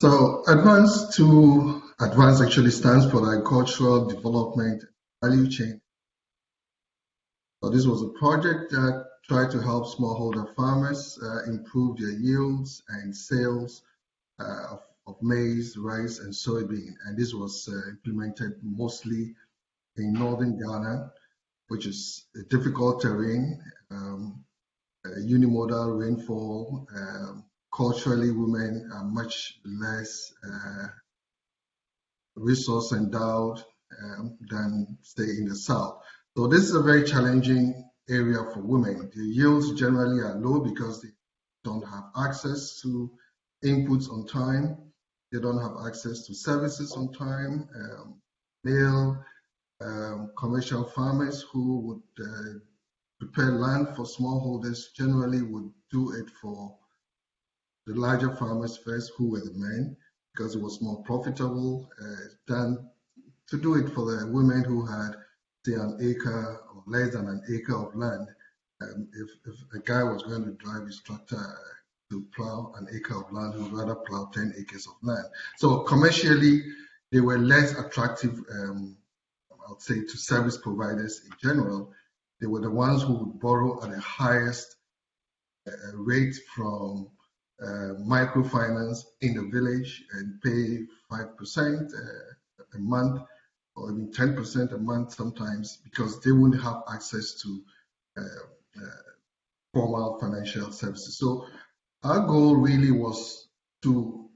So Advance 2, Advance actually stands for Agricultural Development value chain. So this was a project that tried to help smallholder farmers uh, improve their yields and sales uh, of, of, maize, rice, and soybean. And this was uh, implemented mostly in northern Ghana. which is a difficult terrain, um, unimodal rainfall. Um, culturally, women are much less uh, resource endowed um, than, say, in the south. So this is a very challenging area for women. The yields generally are low because they don't have access to inputs on time. They don't have access to services on time. Um, male um, commercial farmers who would uh, prepare land for smallholders generally would do it for the larger farmers first, who were the men, because it was more profitable uh, than to do it for the women who had, say, an acre or less than an acre of land. Um, if, if a guy was going to drive his tractor to plow an acre of land, he would rather plow 10 acres of land. So commercially, they were less attractive, um, I would say, to service providers in general. They were the ones who would borrow at the highest uh, rate from uh, microfinance in the village and pay 5% uh, a month or even 10% a month sometimes because they wouldn't have access to uh, uh, formal financial services. So our goal really was to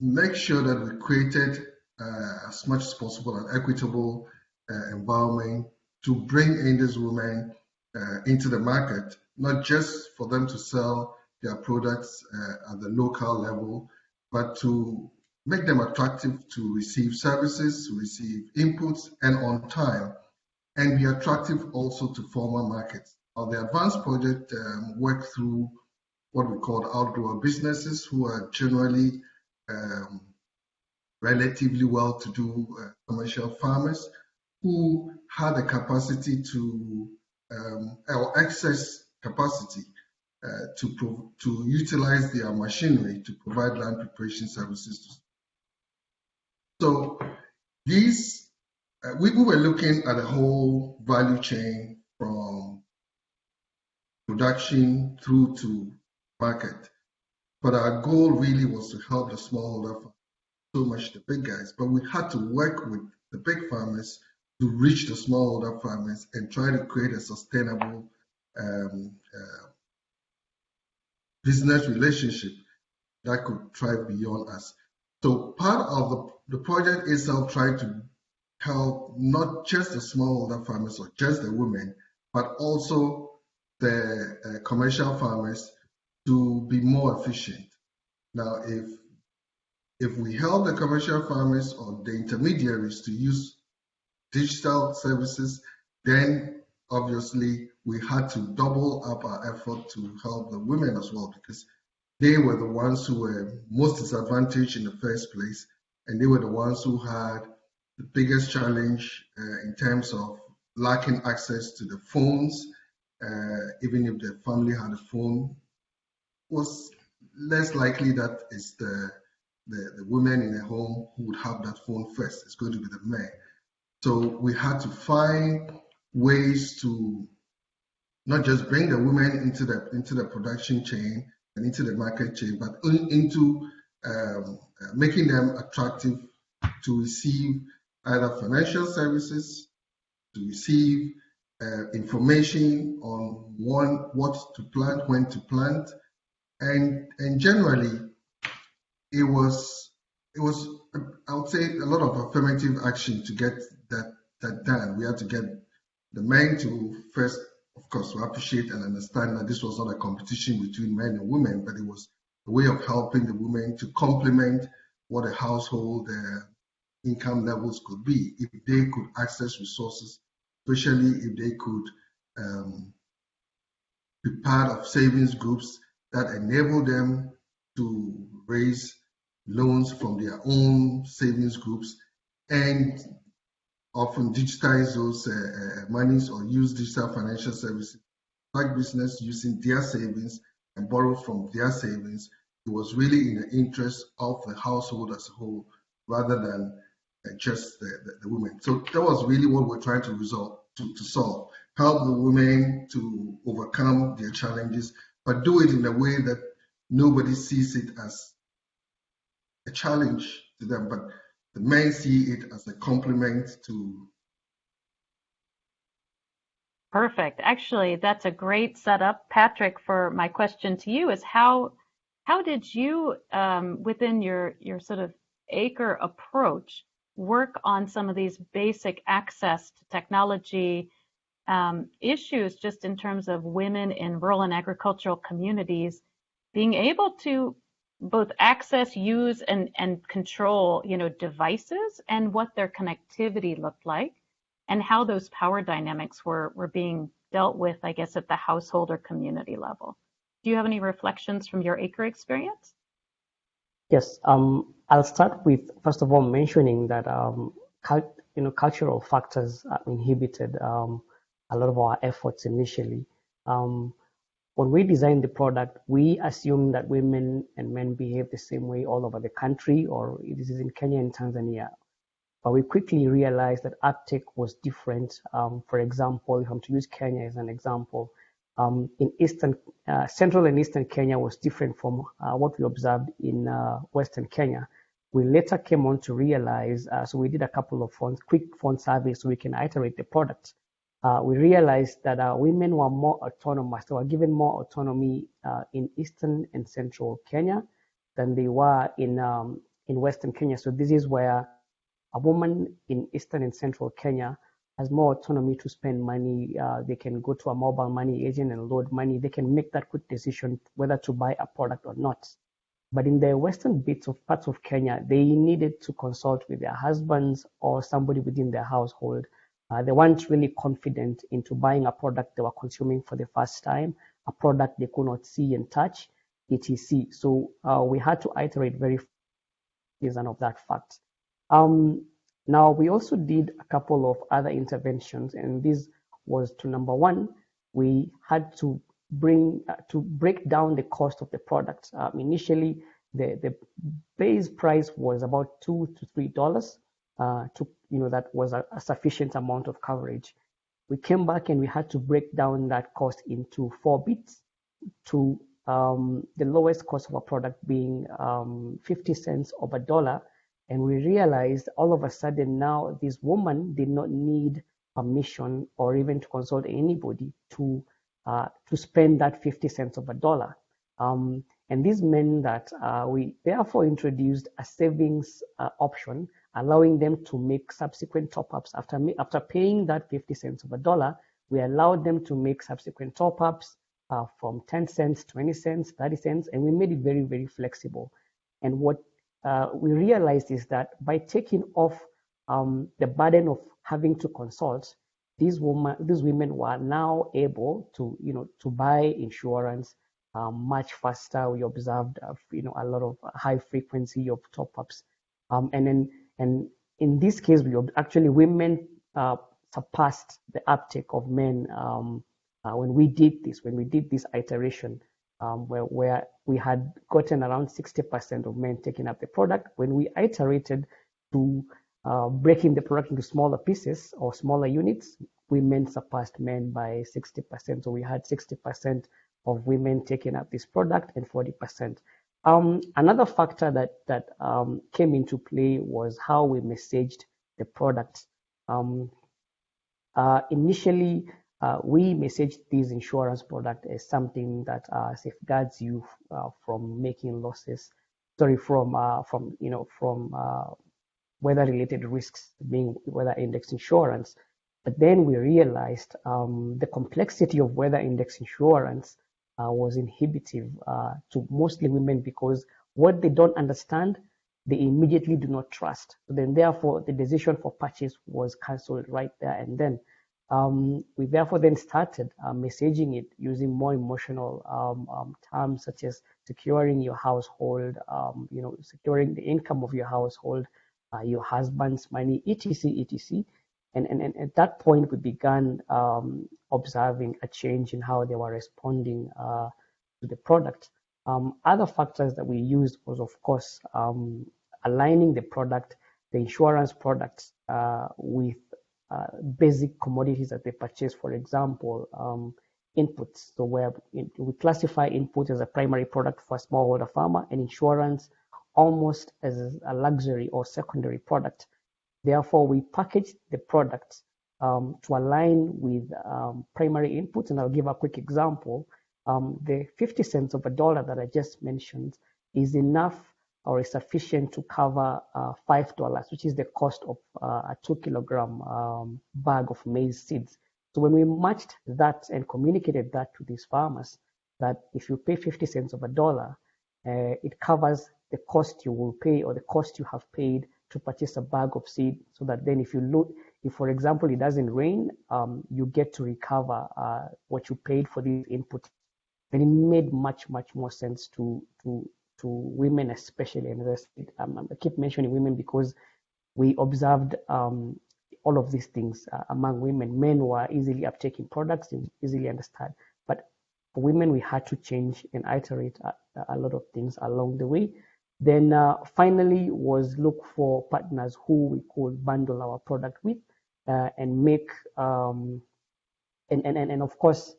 make sure that we created uh, as much as possible an equitable uh, environment to bring in these women uh, into the market, not just for them to sell their products uh, at the local level, but to make them attractive to receive services, to receive inputs, and on time, and be attractive also to formal markets. Now, the advanced project um, worked through what we call outgrower businesses who are generally um, relatively well-to-do uh, commercial farmers who had the capacity to um, or excess capacity uh, to to utilize their machinery to provide land preparation services. So these uh, we, we were looking at the whole value chain from production through to market. But our goal really was to help the smallholder so much the big guys, but we had to work with the big farmers to reach the smallholder farmers and try to create a sustainable um, uh, business relationship that could thrive beyond us. So part of the, the project itself tried to help not just the smallholder farmers or just the women, but also the uh, commercial farmers to be more efficient. Now, if if we help the commercial farmers or the intermediaries to use digital services, then obviously we had to double up our effort to help the women as well because they were the ones who were most disadvantaged in the first place and they were the ones who had the biggest challenge uh, in terms of lacking access to the phones uh, even if the family had a phone was less likely that it's the, the, the women in the home who would have that phone first. It's going to be the men. So we had to find ways to not just bring the women into the into the production chain and into the market chain, but into um, uh, making them attractive to receive either financial services, to receive uh, information on one what to plant, when to plant, and and generally it was it was I would say a lot of affirmative action to get that that done. We had to get the men to first, of course, we appreciate and understand that this was not a competition between men and women, but it was a way of helping the women to complement what a household uh, income levels could be. If they could access resources, especially if they could um, be part of savings groups that enable them to raise loans from their own savings groups and often digitize those uh, uh, monies or use digital financial services like business using their savings and borrow from their savings. It was really in the interest of the household as a whole rather than uh, just the, the, the, women. So that was really what we're trying to resolve to, to solve. Help the women to overcome their challenges but do it in a way that nobody sees it as a challenge to them, but the men see it as a complement to Perfect. Actually, that's a great setup, Patrick. For my question to you is how how did you, um, within your your sort of ACRE approach, work on some of these basic access to technology um, issues, just in terms of women in rural and agricultural communities being able to both access, use, and and control, you know, devices and what their connectivity looked like and how those power dynamics were, were being dealt with, I guess, at the household or community level. Do you have any reflections from your ACRE experience? Yes, um, I'll start with first of all mentioning that um, you know cultural factors inhibited um, a lot of our efforts initially. Um, when we designed the product, we assumed that women and men behave the same way all over the country, or this is in Kenya and Tanzania. But we quickly realized that uptake was different. Um, for example, if I'm to use Kenya as an example, um, in eastern, uh, central and eastern Kenya was different from uh, what we observed in uh, western Kenya. We later came on to realize, uh, so we did a couple of quick phone surveys so we can iterate the product. Uh, we realized that uh, women were more autonomous, they were given more autonomy in eastern and central Kenya than they were in um, in western Kenya. So this is where a woman in eastern and central Kenya has more autonomy to spend money. Uh, they can go to a mobile money agent and load money. They can make that quick decision whether to buy a product or not. But in the western bits of parts of Kenya, they needed to consult with their husbands or somebody within their household. Uh, they weren't really confident into buying a product they were consuming for the first time, a product they could not see and touch, etc. So uh, we had to iterate very reason of that fact. Um, now, we also did a couple of other interventions, and this was to number one, we had to bring uh, to break down the cost of the product. Um, initially, the, the base price was about two to three dollars. Uh, to you know that was a, a, sufficient amount of coverage. We came back and we had to break down that cost into four bits to um, the lowest cost of a product being um, 50 cents of a dollar and we realized all of a sudden now this woman did not need permission or even to consult anybody to uh, to spend that 50 cents of a dollar. Um, and this meant that uh, we therefore introduced a savings uh, option, allowing them to make subsequent top-ups after after paying that 50 cents of a dollar. We allowed them to make subsequent top-ups uh, from 10 cents, 20 cents, 30 cents, and we made it very very flexible. And what uh, we realized is that by taking off um, the burden of having to consult, these women, these women were now able to, you know, to buy insurance um, much faster. We observed, uh, you know, a lot of high frequency of top-ups, um, and then, and in this case, we actually women uh, surpassed the uptake of men um, uh, when we did this. When we did this iteration, um, where, where we had gotten around 60% of men taking up the product. When we iterated to uh, breaking the product into smaller pieces or smaller units, women surpassed men by 60%. So we had 60% of women taking up this product and 40%. Um, another factor that that um, came into play was how we messaged the product. Um, uh, initially, uh, we messaged this insurance product as something that uh, safeguards you uh, from making losses, sorry, from uh, from you know from uh, weather-related risks, being weather index insurance. But then we realized um, the complexity of weather index insurance was inhibitive to mostly women because what they don't understand, they immediately do not trust. So then, therefore, the decision for purchase was cancelled right there and then. Um, we therefore then started uh, messaging it using more emotional um, um, terms such as securing your household, um, you know, securing the income of your household, uh, your husband's money, etc., etc. And, and, and at that point, we began um, observing a change in how they were responding uh, to the product. Um, other factors that we used was, of course, um, aligning the product, the insurance products, uh, with uh, basic commodities that they purchase, for example, um, inputs. So where we classify input as a primary product for a smallholder farmer and insurance almost as a luxury or secondary product. Therefore, we package the product um, to align with um, primary inputs. And I'll give a quick example. Um, the 50 cents of a dollar that I just mentioned is enough or is sufficient to cover uh, $5, which is the cost of uh, a two kilogram um, bag of maize seeds. So when we matched that and communicated that to these farmers, that if you pay 50 cents of a dollar, uh, it covers the cost you will pay or the cost you have paid to purchase a bag of seed so that then if you look, if for example it doesn't rain, um, you get to recover uh, what you paid for these input. And it made much, much more sense to, to, to women especially. And um, I keep mentioning women because we observed um, all of these things uh, among women. Men were easily uptaking products, easily understand. But for women, we had to change and iterate a, a lot of things along the way. Then uh, finally was look for partners who we could bundle our product with uh, and make, um, and, and, and of course,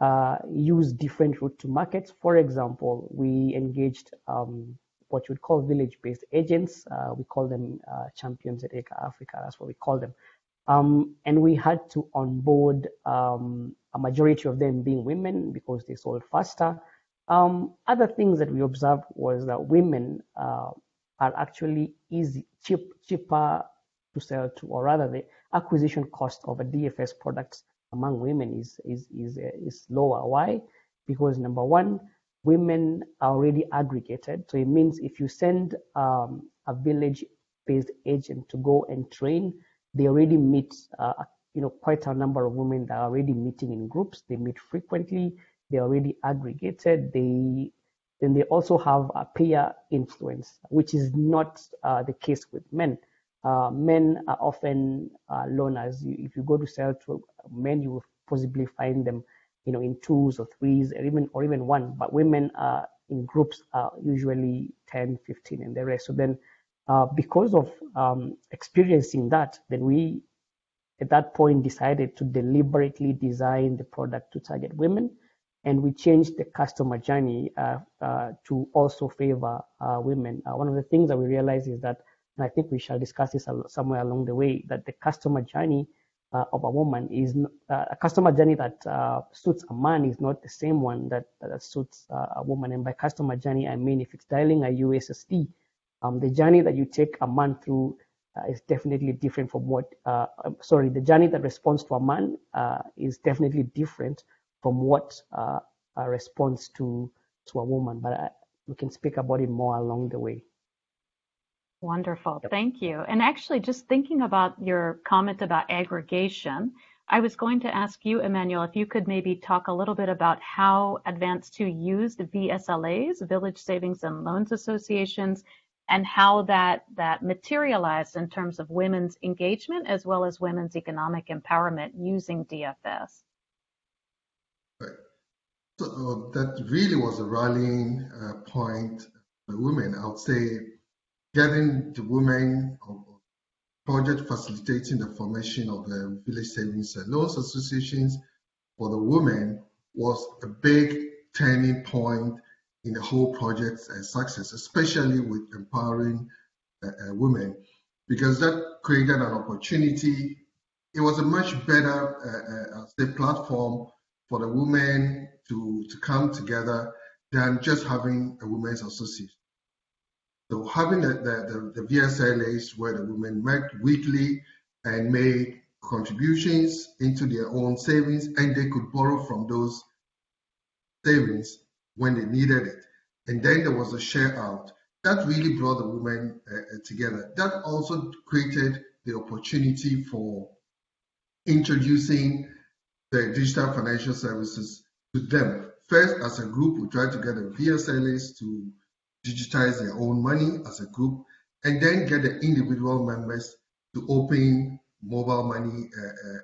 uh, use different route to markets. For example, we engaged um, what you would call village-based agents. Uh, we call them uh, champions at ACRE Africa. That's what we call them. Um, and we had to onboard um, a majority of them being women because they sold faster. Um, other things that we observed was that women uh, are actually easy, cheap, cheaper to sell to, or rather the acquisition cost of a DFS product among women is is is uh, is lower. Why? Because number one, women are already aggregated. So it means if you send um, a village-based agent to go and train, they already meet, uh, you know, quite a number of women that are already meeting in groups. They meet frequently. They're already aggregated. They then they also have a peer influence, which is not uh, the case with men. Uh, men are often uh, loners. You, if you go to sell to men, you will possibly find them, you know, in twos or threes, or even or even one. But women are in groups, are usually 10, 15, and the rest. So then uh, because of um, experiencing that, then we at that point decided to deliberately design the product to target women and we changed the customer journey uh, uh, to also favor uh, women. Uh, one of the things that we realized is that, and I think we shall discuss this somewhere along the way, that the customer journey uh, of a woman is a customer journey that suits a man is not the same one that, that suits a woman. And by customer journey, I mean if it's dialing a USSD, um, the journey that you take a man through uh, is definitely different from what, uh, um, sorry, the journey that responds to a man uh, is definitely different from what uh, response to, to a woman. But I, we can speak about it more along the way. Wonderful. Yep. Thank you. And actually, just thinking about your comment about aggregation, I was going to ask you, Emmanuel, if you could maybe talk a little bit about how Advance 2 used VSLAs, Village Savings and Loans Associations, and how that that materialized in terms of women's engagement as well as women's economic empowerment using DFS. So uh, that really was a rallying uh, point for women. I would say getting the women project facilitating the formation of the village savings and loans associations for the women was a big turning point in the whole project's uh, success, especially with empowering uh, uh, women, because that created an opportunity. It was a much better uh, say platform for the women to, to come together than just having a women's association. So having the, the, the, the VSLAs where the women met weekly and made contributions into their own savings and they could borrow from those savings when they needed it. And then there was a share out. That really brought the women uh, together. That also created the opportunity for introducing the digital financial services to them. First, as a group, we tried to get the VSLAs to digitize their own money as a group, and then get the individual members to open mobile money uh, uh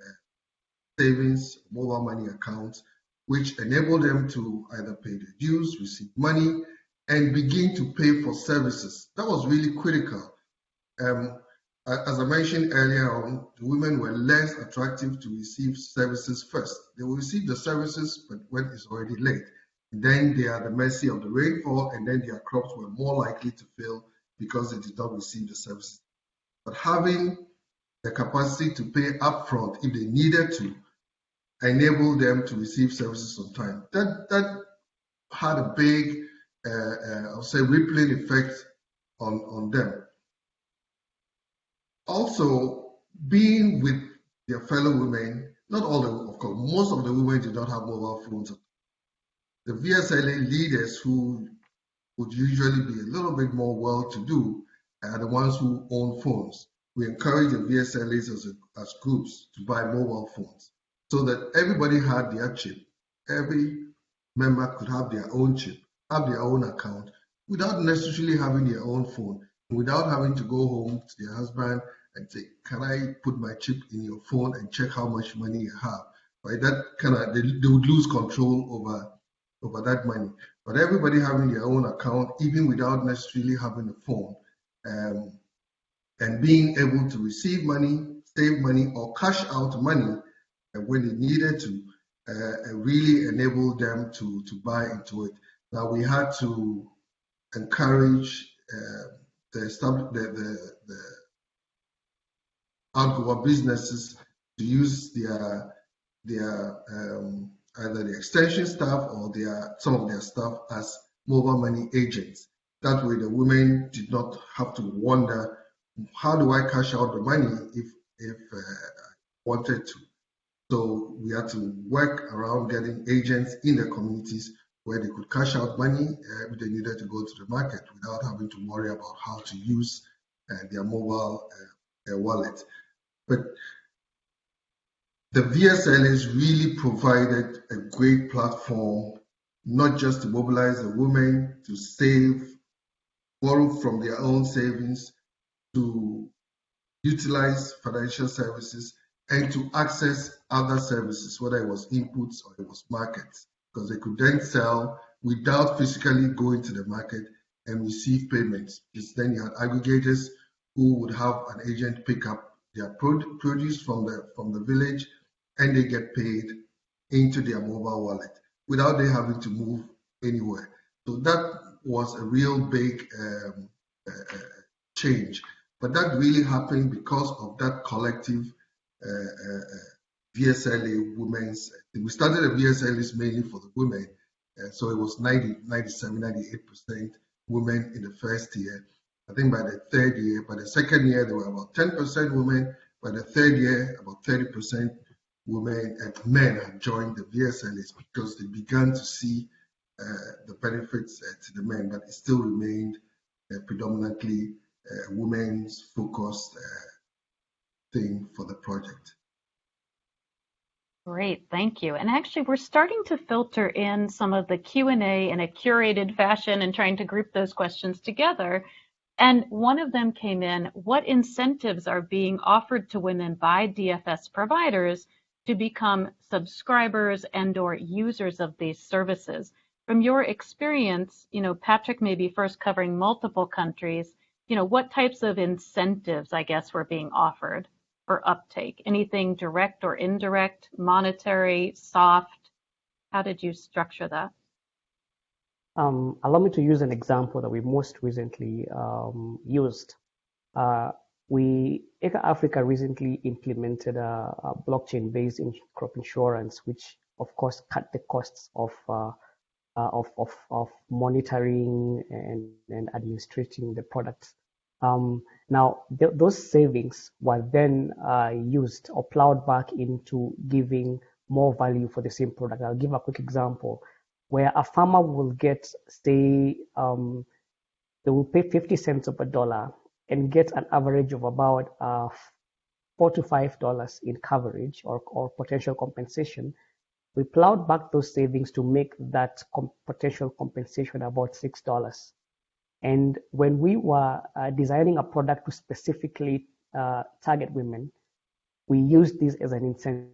savings, mobile money accounts which enable them to either pay their dues, receive money, and begin to pay for services. That was really critical. Um, as I mentioned earlier on, the women were less attractive to receive services first. They will receive the services, but when it's already late. Then they are the mercy of the rainfall, and then their crops were more likely to fail because they did not receive the services. But having the capacity to pay upfront if they needed to, enable them to receive services on time. That that had a big, uh, uh, I'll say, rippling effect on on them. Also, being with their fellow women, not all the, of course, most of the women did not have mobile phones. The VSLA leaders who would usually be a little bit more well-to-do are the ones who own phones. We encourage the VSLAs as, a, as groups to buy mobile phones so that everybody had their chip. Every member could have their own chip, have their own account, without necessarily having their own phone, without having to go home to their husband and say, "Can I put my chip in your phone and check how much money you have?" Right? That kind of they, they would lose control over over that money. But everybody having their own account, even without necessarily having a phone, um, and being able to receive money, save money, or cash out money uh, when they needed to, uh, really enabled them to to buy into it. Now we had to encourage uh, the, the, the, the outgrower businesses to use their their um, either the extension staff or their some of their staff as mobile money agents. That way, the women did not have to wonder how do I cash out the money if if uh, I wanted to. So we had to work around getting agents in the communities where they could cash out money uh, if they needed to go to the market without having to worry about how to use uh, their mobile uh, wallet. But the VSLAs really provided a great platform, not just to mobilize the women to save, borrow from their own savings, to utilize financial services, and to access other services, whether it was inputs or it was markets, because they could then sell without physically going to the market and receive payments. Because then you had aggregators who would have an agent pick up their produce from the from the village and they get paid into their mobile wallet without they having to move anywhere. So that was a real big um, uh, change. But that really happened because of that collective uh, uh, VSLA women's. We started the VSLAs mainly for the women. Uh, so it was 90, 97, 98% women in the first year. I think by the third year, by the second year, there were about 10% women. By the third year, about 30% women and men had joined the VSLs because they began to see uh, the benefits uh, to the men, but it still remained uh, predominantly uh, women's focused uh, thing for the project. Great, thank you. And actually, we're starting to filter in some of the Q&A in a curated fashion and trying to group those questions together. And one of them came in, what incentives are being offered to women by DFS providers to become subscribers and or users of these services? From your experience, you know, Patrick may be first covering multiple countries, you know, what types of incentives, I guess, were being offered for uptake? Anything direct or indirect, monetary, soft? How did you structure that? Um, allow me to use an example that we most recently um, used. Uh, we, ACRE Africa recently implemented a, a blockchain-based in crop insurance, which of course cut the costs of uh, uh, of, of, of monitoring and, and administrating the products. Um, now, th those savings were then uh, used or plowed back into giving more value for the same product. I'll give a quick example where a farmer will get, say, um, they will pay 50 cents of a dollar and get an average of about uh, four to five dollars in coverage or, or potential compensation. We plowed back those savings to make that com potential compensation about six dollars. And when we were uh, designing a product to specifically uh, target women, we used this as an incentive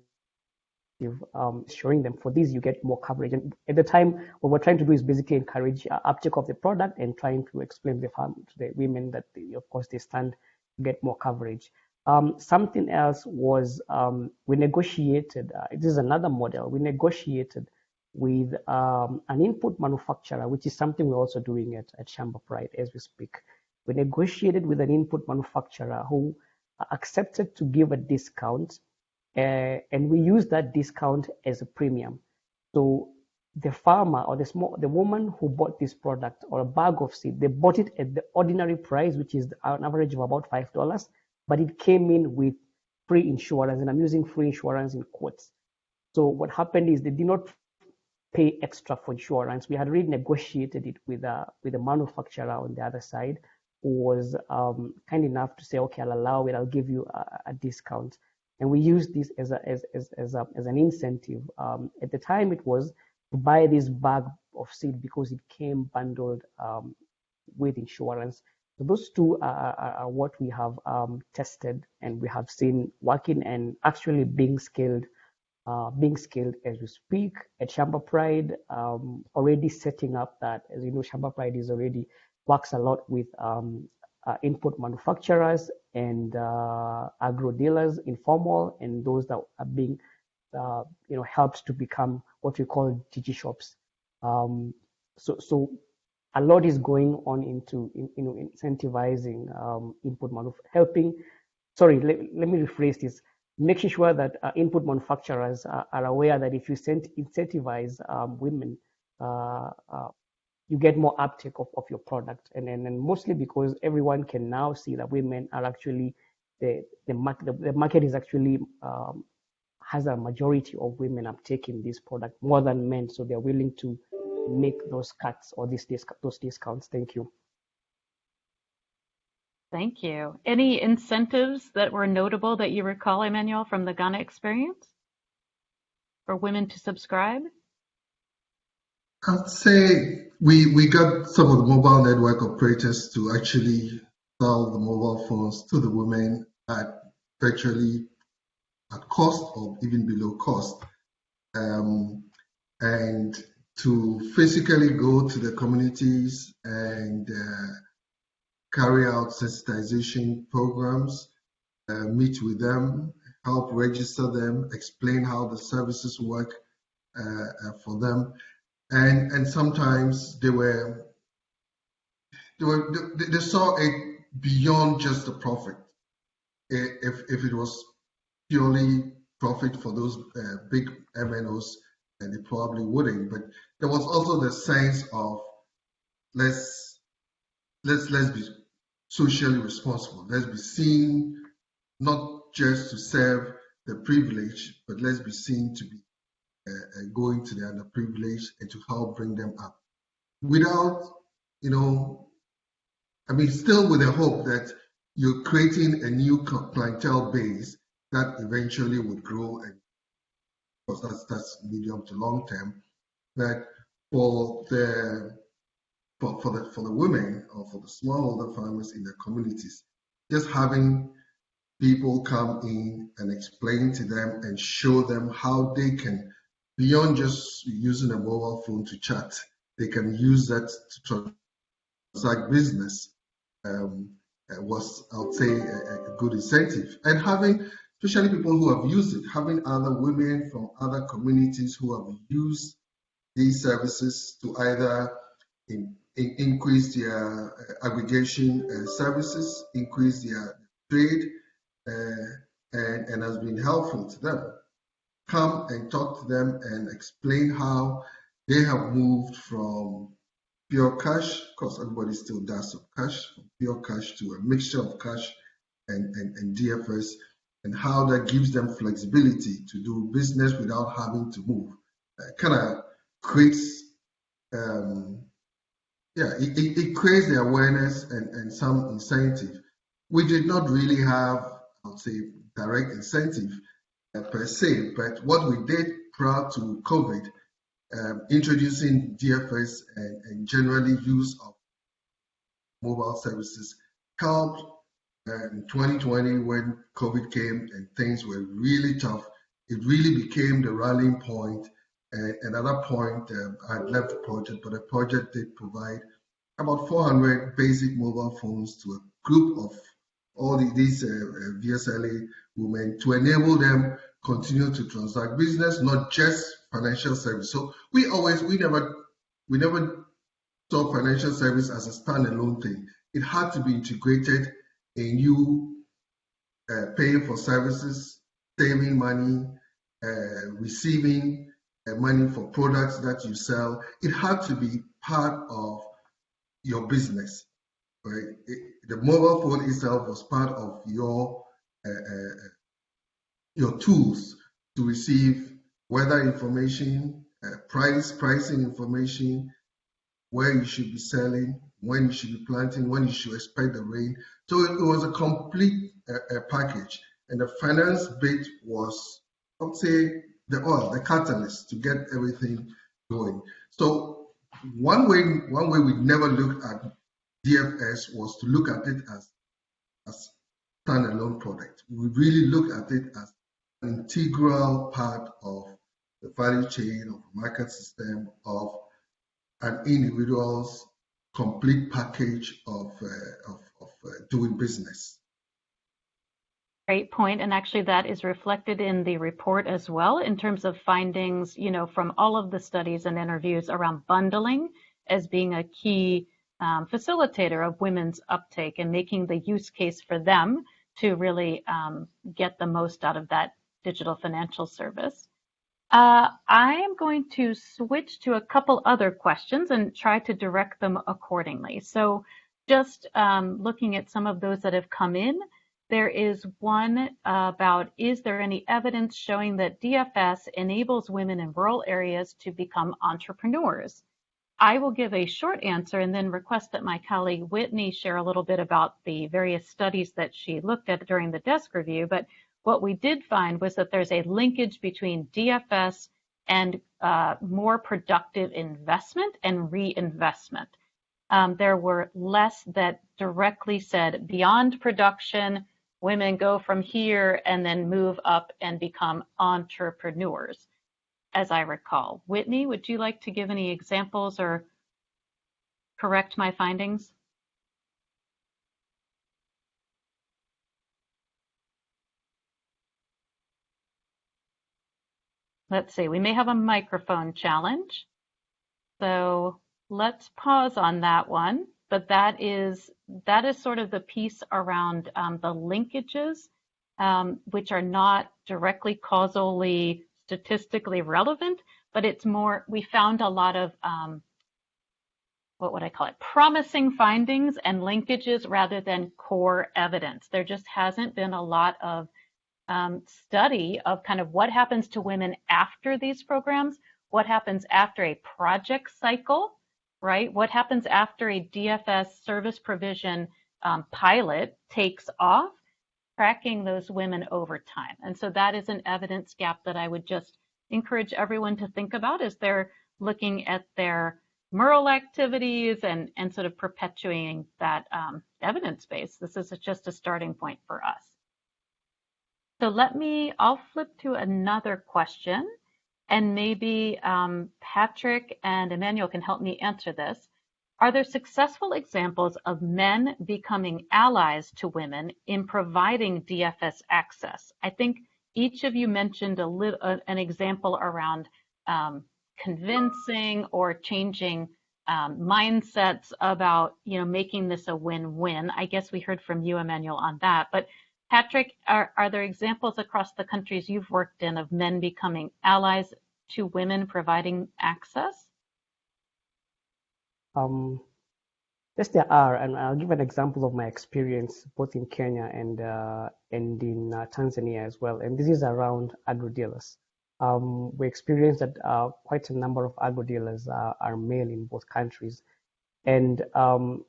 um, showing them. For this you get more coverage. And at the time what we're trying to do is basically encourage uh, uptake of the product and trying to explain the farm to the women that they, of course they stand to get more coverage. Um, something else was um, we negotiated uh, this is another model. We negotiated with um, an input manufacturer which is something we're also doing at, at Shamba Pride as we speak. We negotiated with an input manufacturer who accepted to give a discount, uh, and we use that discount as a premium. So the farmer or the small the woman who bought this product or a bag of seed, they bought it at the ordinary price, which is an average of about five dollars, but it came in with free insurance, and I'm using free insurance in quotes. So what happened is they did not pay extra for insurance. We had already negotiated it with a with a manufacturer on the other side who was um, kind enough to say, okay, I'll allow it. I'll give you a, a discount. And we used this as a, as as as, a, as an incentive. Um, at the time, it was to buy this bag of seed because it came bundled um, with insurance. So those two are, are, are what we have um, tested and we have seen working and actually being scaled uh, being scaled as we speak at Shamba Pride, um, already setting up that, as you know, Shamba Pride is already works a lot with um, input manufacturers and uh, agro dealers, informal, and those that are being, uh, you know, helped to become what we call digi shops. Um, so, so a lot is going on into, in, you know, incentivizing um, input manufacturing, helping. Sorry, let, let me rephrase this making sure that uh, input manufacturers are, are, aware that if you incentivize um, women, uh, uh, you get more uptake of, of your product. And, and, and mostly because everyone can now see that women are actually, the, the, market, the, the market is actually, um, has a majority of women uptaking this product more than men. So they're willing to make those cuts or these those discounts. Thank you. Thank you. Any incentives that were notable that you recall, Emmanuel, from the Ghana experience for women to subscribe? I'd say we, we got some of the mobile network operators to actually sell the mobile phones to the women at virtually at cost or even below cost. Um, and to physically go to the communities and uh, carry out sensitization programs, uh, meet with them, help register them, explain how the services work uh, uh, for them, and and sometimes they were they were they, they saw it beyond just the profit. If if it was purely profit for those uh, big MNOs, and they probably wouldn't. But there was also the sense of let's let's let's be socially responsible. Let's be seen not just to serve the privileged, but let's be seen to be Uh, uh, going to the underprivileged and to help bring them up. Without, you know, I mean, still with the hope that you're creating a new clientele base that eventually would grow and of course that's that's medium to long term. But for the for, for the for the women or for the smallholder farmers in their communities, just having people come in and explain to them and show them how they can, beyond just using a mobile phone to chat, they can use that to transact business. Um, was, I would say, a, a, good incentive. And having, especially people who have used it, having other women from other communities who have used these services to either in, increase their uh, aggregation uh, services, increase their trade, uh, and, and has been helpful to them. Come and talk to them and explain how they have moved from pure cash, of course everybody still does some cash, from pure cash to a mixture of cash and, and, and DFS, and how that gives them flexibility to do business without having to move. Uh, kind of creates um, yeah, it, it, it, creates the awareness and, and some incentive. We did not really have, I would say, direct incentive per se, but what we did prior to COVID, um, introducing DFS and, and, generally use of mobile services helped uh, in 2020 when COVID came and things were really tough. It really became the rallying point and at that point, um, I left the project, but the project did provide about 400 basic mobile phones to a group of all the, these uh, uh VSLA women to enable them continue to transact business, not just financial service. So we always, we never, we never saw financial service as a standalone thing. It had to be integrated in you uh, paying for services, saving money, uh, receiving uh, money for products that you sell. It had to be part of your business. Right? It, the mobile phone itself was part of your uh, uh, your tools to receive weather information, uh, price pricing information, where you should be selling, when you should be planting, when you should expect the rain. So it, it was a complete uh, package, and the finance bit was, I would say, the oil, the catalyst to get everything going. So one way, one way we never looked at DFS was to look at it as a standalone product. We really look at it as an integral part of the value chain of the market system of an individual's complete package of, uh, of, of uh, doing business. Great point. And actually that is reflected in the report as well in terms of findings, you know, from all of the studies and interviews around bundling as being a key um, facilitator of women's uptake and making the use case for them to really um, get the most out of that digital financial service. Uh, I am going to switch to a couple other questions and try to direct them accordingly. So just um, looking at some of those that have come in, there is one about, is there any evidence showing that DFS enables women in rural areas to become entrepreneurs? I will give a short answer and then request that my colleague Whitney share a little bit about the various studies that she looked at during the desk review. But what we did find was that there's a linkage between DFS and uh, more productive investment and reinvestment. Um, there were less that directly said beyond production, women go from here and then move up and become entrepreneurs, as I recall. Whitney, would you like to give any examples or correct my findings? Let's see, we may have a microphone challenge. So let's pause on that one. But that is that is sort of the piece around um, the linkages, um, which are not directly causally statistically relevant, but it's more, we found a lot of, um, what would I call it, promising findings and linkages rather than core evidence. There just hasn't been a lot of um, study of kind of what happens to women after these programs, what happens after a project cycle, right? What happens after a DFS service provision um, pilot takes off, tracking those women over time. And so that is an evidence gap that I would just encourage everyone to think about as they're looking at their MERL activities and, and sort of perpetuating that um, evidence base. This is just a starting point for us. So let me, I'll flip to another question and maybe um, Patrick and Emmanuel can help me answer this. Are there successful examples of men becoming allies to women in providing DFS access? I think each of you mentioned a little, uh, an example around um, convincing or changing um, mindsets about, you know, making this a win-win. I guess we heard from you, Emmanuel, on that. But Patrick, are, are there examples across the countries you've worked in of men becoming allies to women providing access? Um, yes, there are, and I'll give an example of my experience both in Kenya and uh, and in uh, Tanzania as well. And this is around agro dealers. Um, we experienced that uh, quite a number of agro dealers are male in both countries, and um,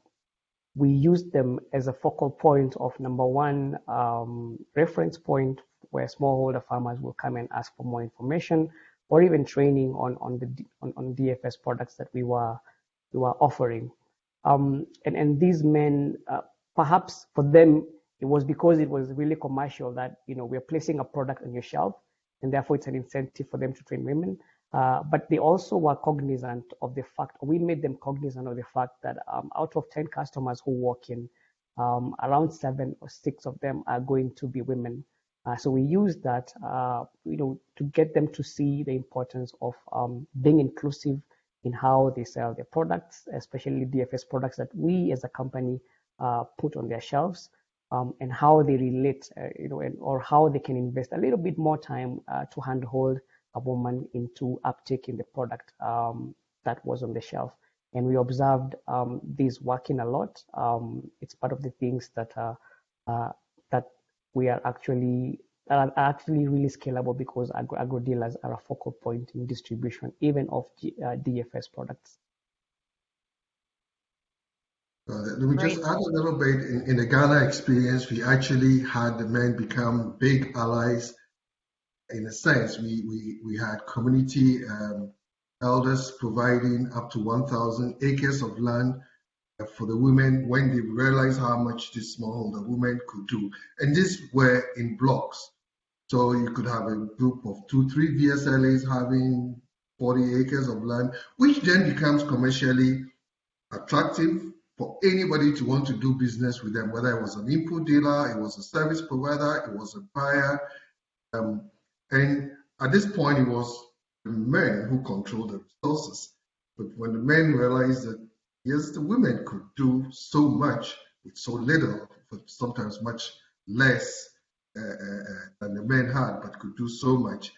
we use them as a focal point of number one um, reference point where smallholder farmers will come and ask for more information or even training on on the on, on DFS products that we were we were offering. Um, and and these men, uh, perhaps for them, it was because it was really commercial that you know we're placing a product on your shelf, and therefore it's an incentive for them to train women. Uh, but they also were cognizant of the fact, we made them cognizant of the fact that um, out of 10 customers who walk in, um, around seven or six of them are going to be women. Uh, so we use that, uh, you know, to get them to see the importance of um, being inclusive in how they sell their products, especially DFS products that we as a company uh, put on their shelves. um, and how they relate, uh, you know, and, or how they can invest a little bit more time uh, to handhold a woman into uptaking the product um, that was on the shelf. And we observed um, this working a lot. Um, it's part of the things that uh, uh, that we are actually are actually really scalable because agro, agro dealers are a focal point in distribution, even of G, uh, DFS products. Uh, let me just add a little bit. In, in, the Ghana experience, we actually had the men become big allies. In a sense, we we, we had community um, elders providing up to 1,000 acres of land for the women when they realized how much this smallholder women could do. And these were in blocks. So you could have a group of two, three VSLAs having 40 acres of land, which then becomes commercially attractive for anybody to want to do business with them, whether it was an input dealer, it was a service provider, it was a buyer. Um, and at this point, it was the men who controlled the resources. But when the men realized that, yes, the women could do so much with so little, but sometimes much less uh, uh, uh, than the men had, but could do so much.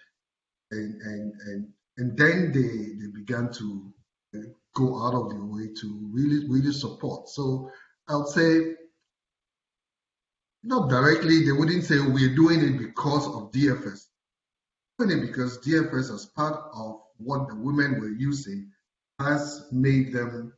And, and, and, and then they, they began to go out of their way to really, really support. So I'll say, not directly, they wouldn't say we're doing it because of DFS. It because DFS, as part of what the women were using, has made them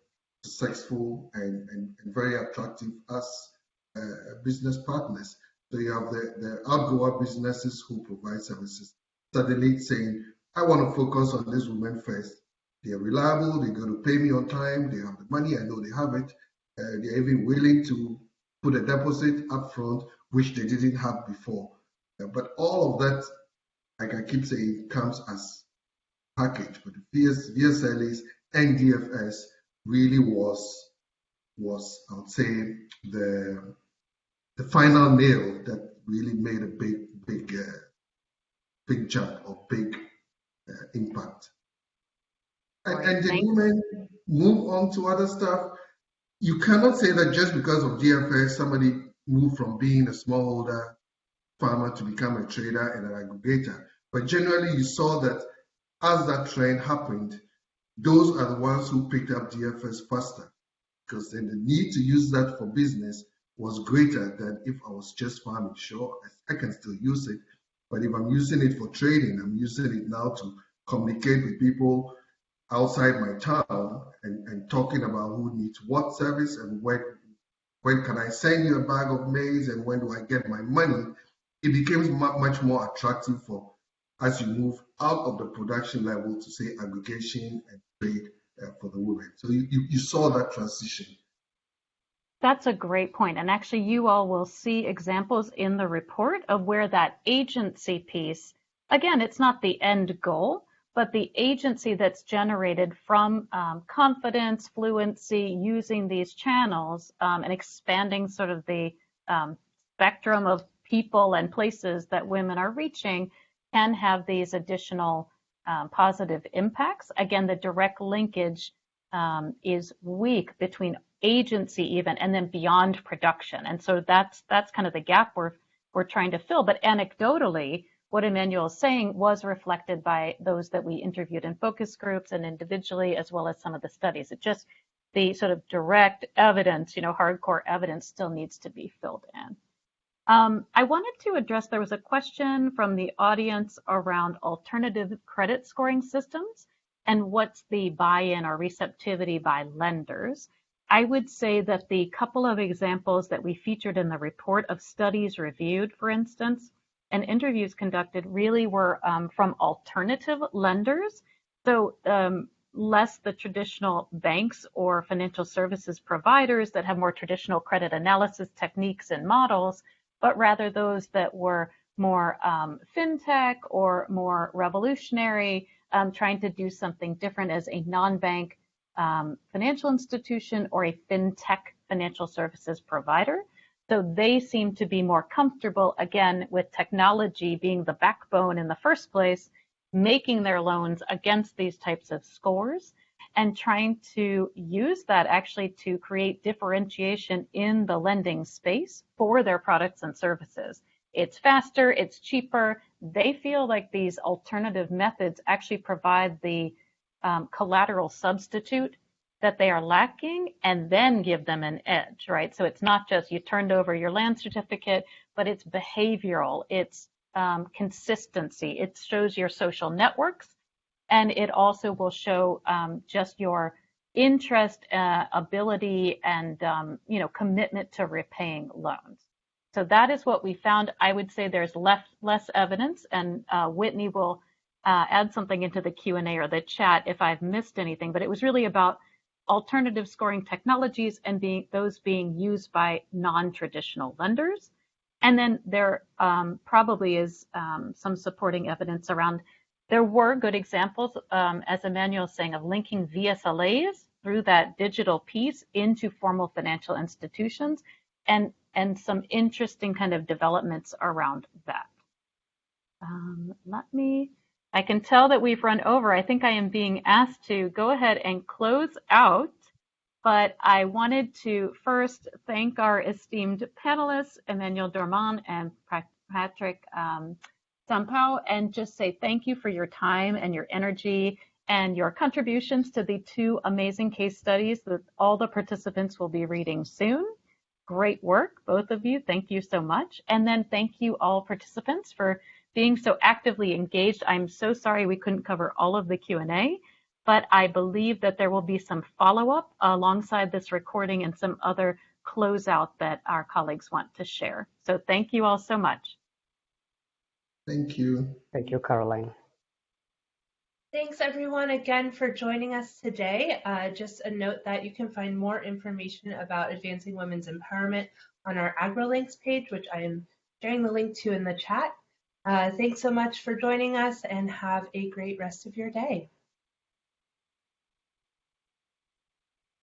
successful and, and, and very attractive as uh, business partners. So you have the, the outgrower businesses who provide services suddenly saying, I want to focus on this woman first they're reliable. They're going to pay me on time. They have the money. I know they have it. Uh, they're even willing to put a deposit up front, which they didn't have before. Uh, but all of that, like I keep saying, comes as package. The VS, VSLAs and DFS really was was I would say the the final nail that really made a big big uh, big jump or big uh, impact and, and the women move on to other stuff. You cannot say that just because of DFS, somebody moved from being a smallholder farmer to become a trader and an aggregator. But generally, you saw that as that trend happened, those are the ones who picked up DFS faster because then the need to use that for business was greater than if I was just farming. Sure, I can still use it, but if I'm using it for trading, I'm using it now to communicate with people outside my town and, and talking about who needs what service and when when can I send you a bag of maize and when do I get my money, it becomes much more attractive for as you move out of the production level to say aggregation and trade uh, for the women. So you, you, you saw that transition. That's a great point. And actually, you all will see examples in the report of where that agency piece, again, it's not the end goal, but the agency that's generated from um, confidence, fluency, using these channels um, and expanding sort of the um, spectrum of people and places that women are reaching can have these additional um, positive impacts. Again, the direct linkage um, is weak between agency even and then beyond production. And so that's that's kind of the gap we're we're trying to fill. But anecdotally, what Emmanuel is saying was reflected by those that we interviewed in focus groups and individually, as well as some of the studies. It just, the sort of direct evidence, you know, hardcore evidence still needs to be filled in. Um, I wanted to address, there was a question from the audience around alternative credit scoring systems and what's the buy-in or receptivity by lenders. I would say that the couple of examples that we featured in the report of studies reviewed, for instance, and interviews conducted really were um, from alternative lenders. So um, less the traditional banks or financial services providers that have more traditional credit analysis techniques and models, but rather those that were more um, fintech or more revolutionary, um, trying to do something different as a non-bank um, financial institution or a fintech financial services provider. So they seem to be more comfortable, again, with technology being the backbone in the first place, making their loans against these types of scores. And trying to use that actually to create differentiation in the lending space for their products and services. It's faster, it's cheaper. They feel like these alternative methods actually provide the um, collateral substitute that they are lacking and then give them an edge, right? So it's not just you turned over your land certificate, but it's behavioral, it's um, consistency, it shows your social networks, and it also will show um, just your interest, uh, ability, and um, you know commitment to repaying loans. So that is what we found. I would say there's less less evidence, and uh, Whitney will uh, add something into the Q&A or the chat if I've missed anything. But it was really about alternative scoring technologies and being those being used by non-traditional lenders. And then there um, probably is um, some supporting evidence around there were good examples, um, as Emmanuel saying, of linking VSLAs through that digital piece into formal financial institutions and, and some interesting kind of developments around that. Um, let me, I can tell that we've run over. I think I am being asked to go ahead and close out, but I wanted to first thank our esteemed panelists, Emmanuel Dormon and Patrick um, Sampao, and just say thank you for your time and your energy and your contributions to the two amazing case studies that all the participants will be reading soon. Great work, both of you. Thank you so much. And then thank you all participants for being so actively engaged. I'm so sorry we couldn't cover all of the Q&A, but I believe that there will be some follow-up alongside this recording and some other closeout that our colleagues want to share. So thank you all so much. Thank you. Thank you, Carolyn. Thanks everyone again for joining us today. Uh, just a note that you can find more information about advancing women's empowerment on our AgriLinks page, which I am sharing the link to in the chat. Uh, thanks so much for joining us and have a great rest of your day.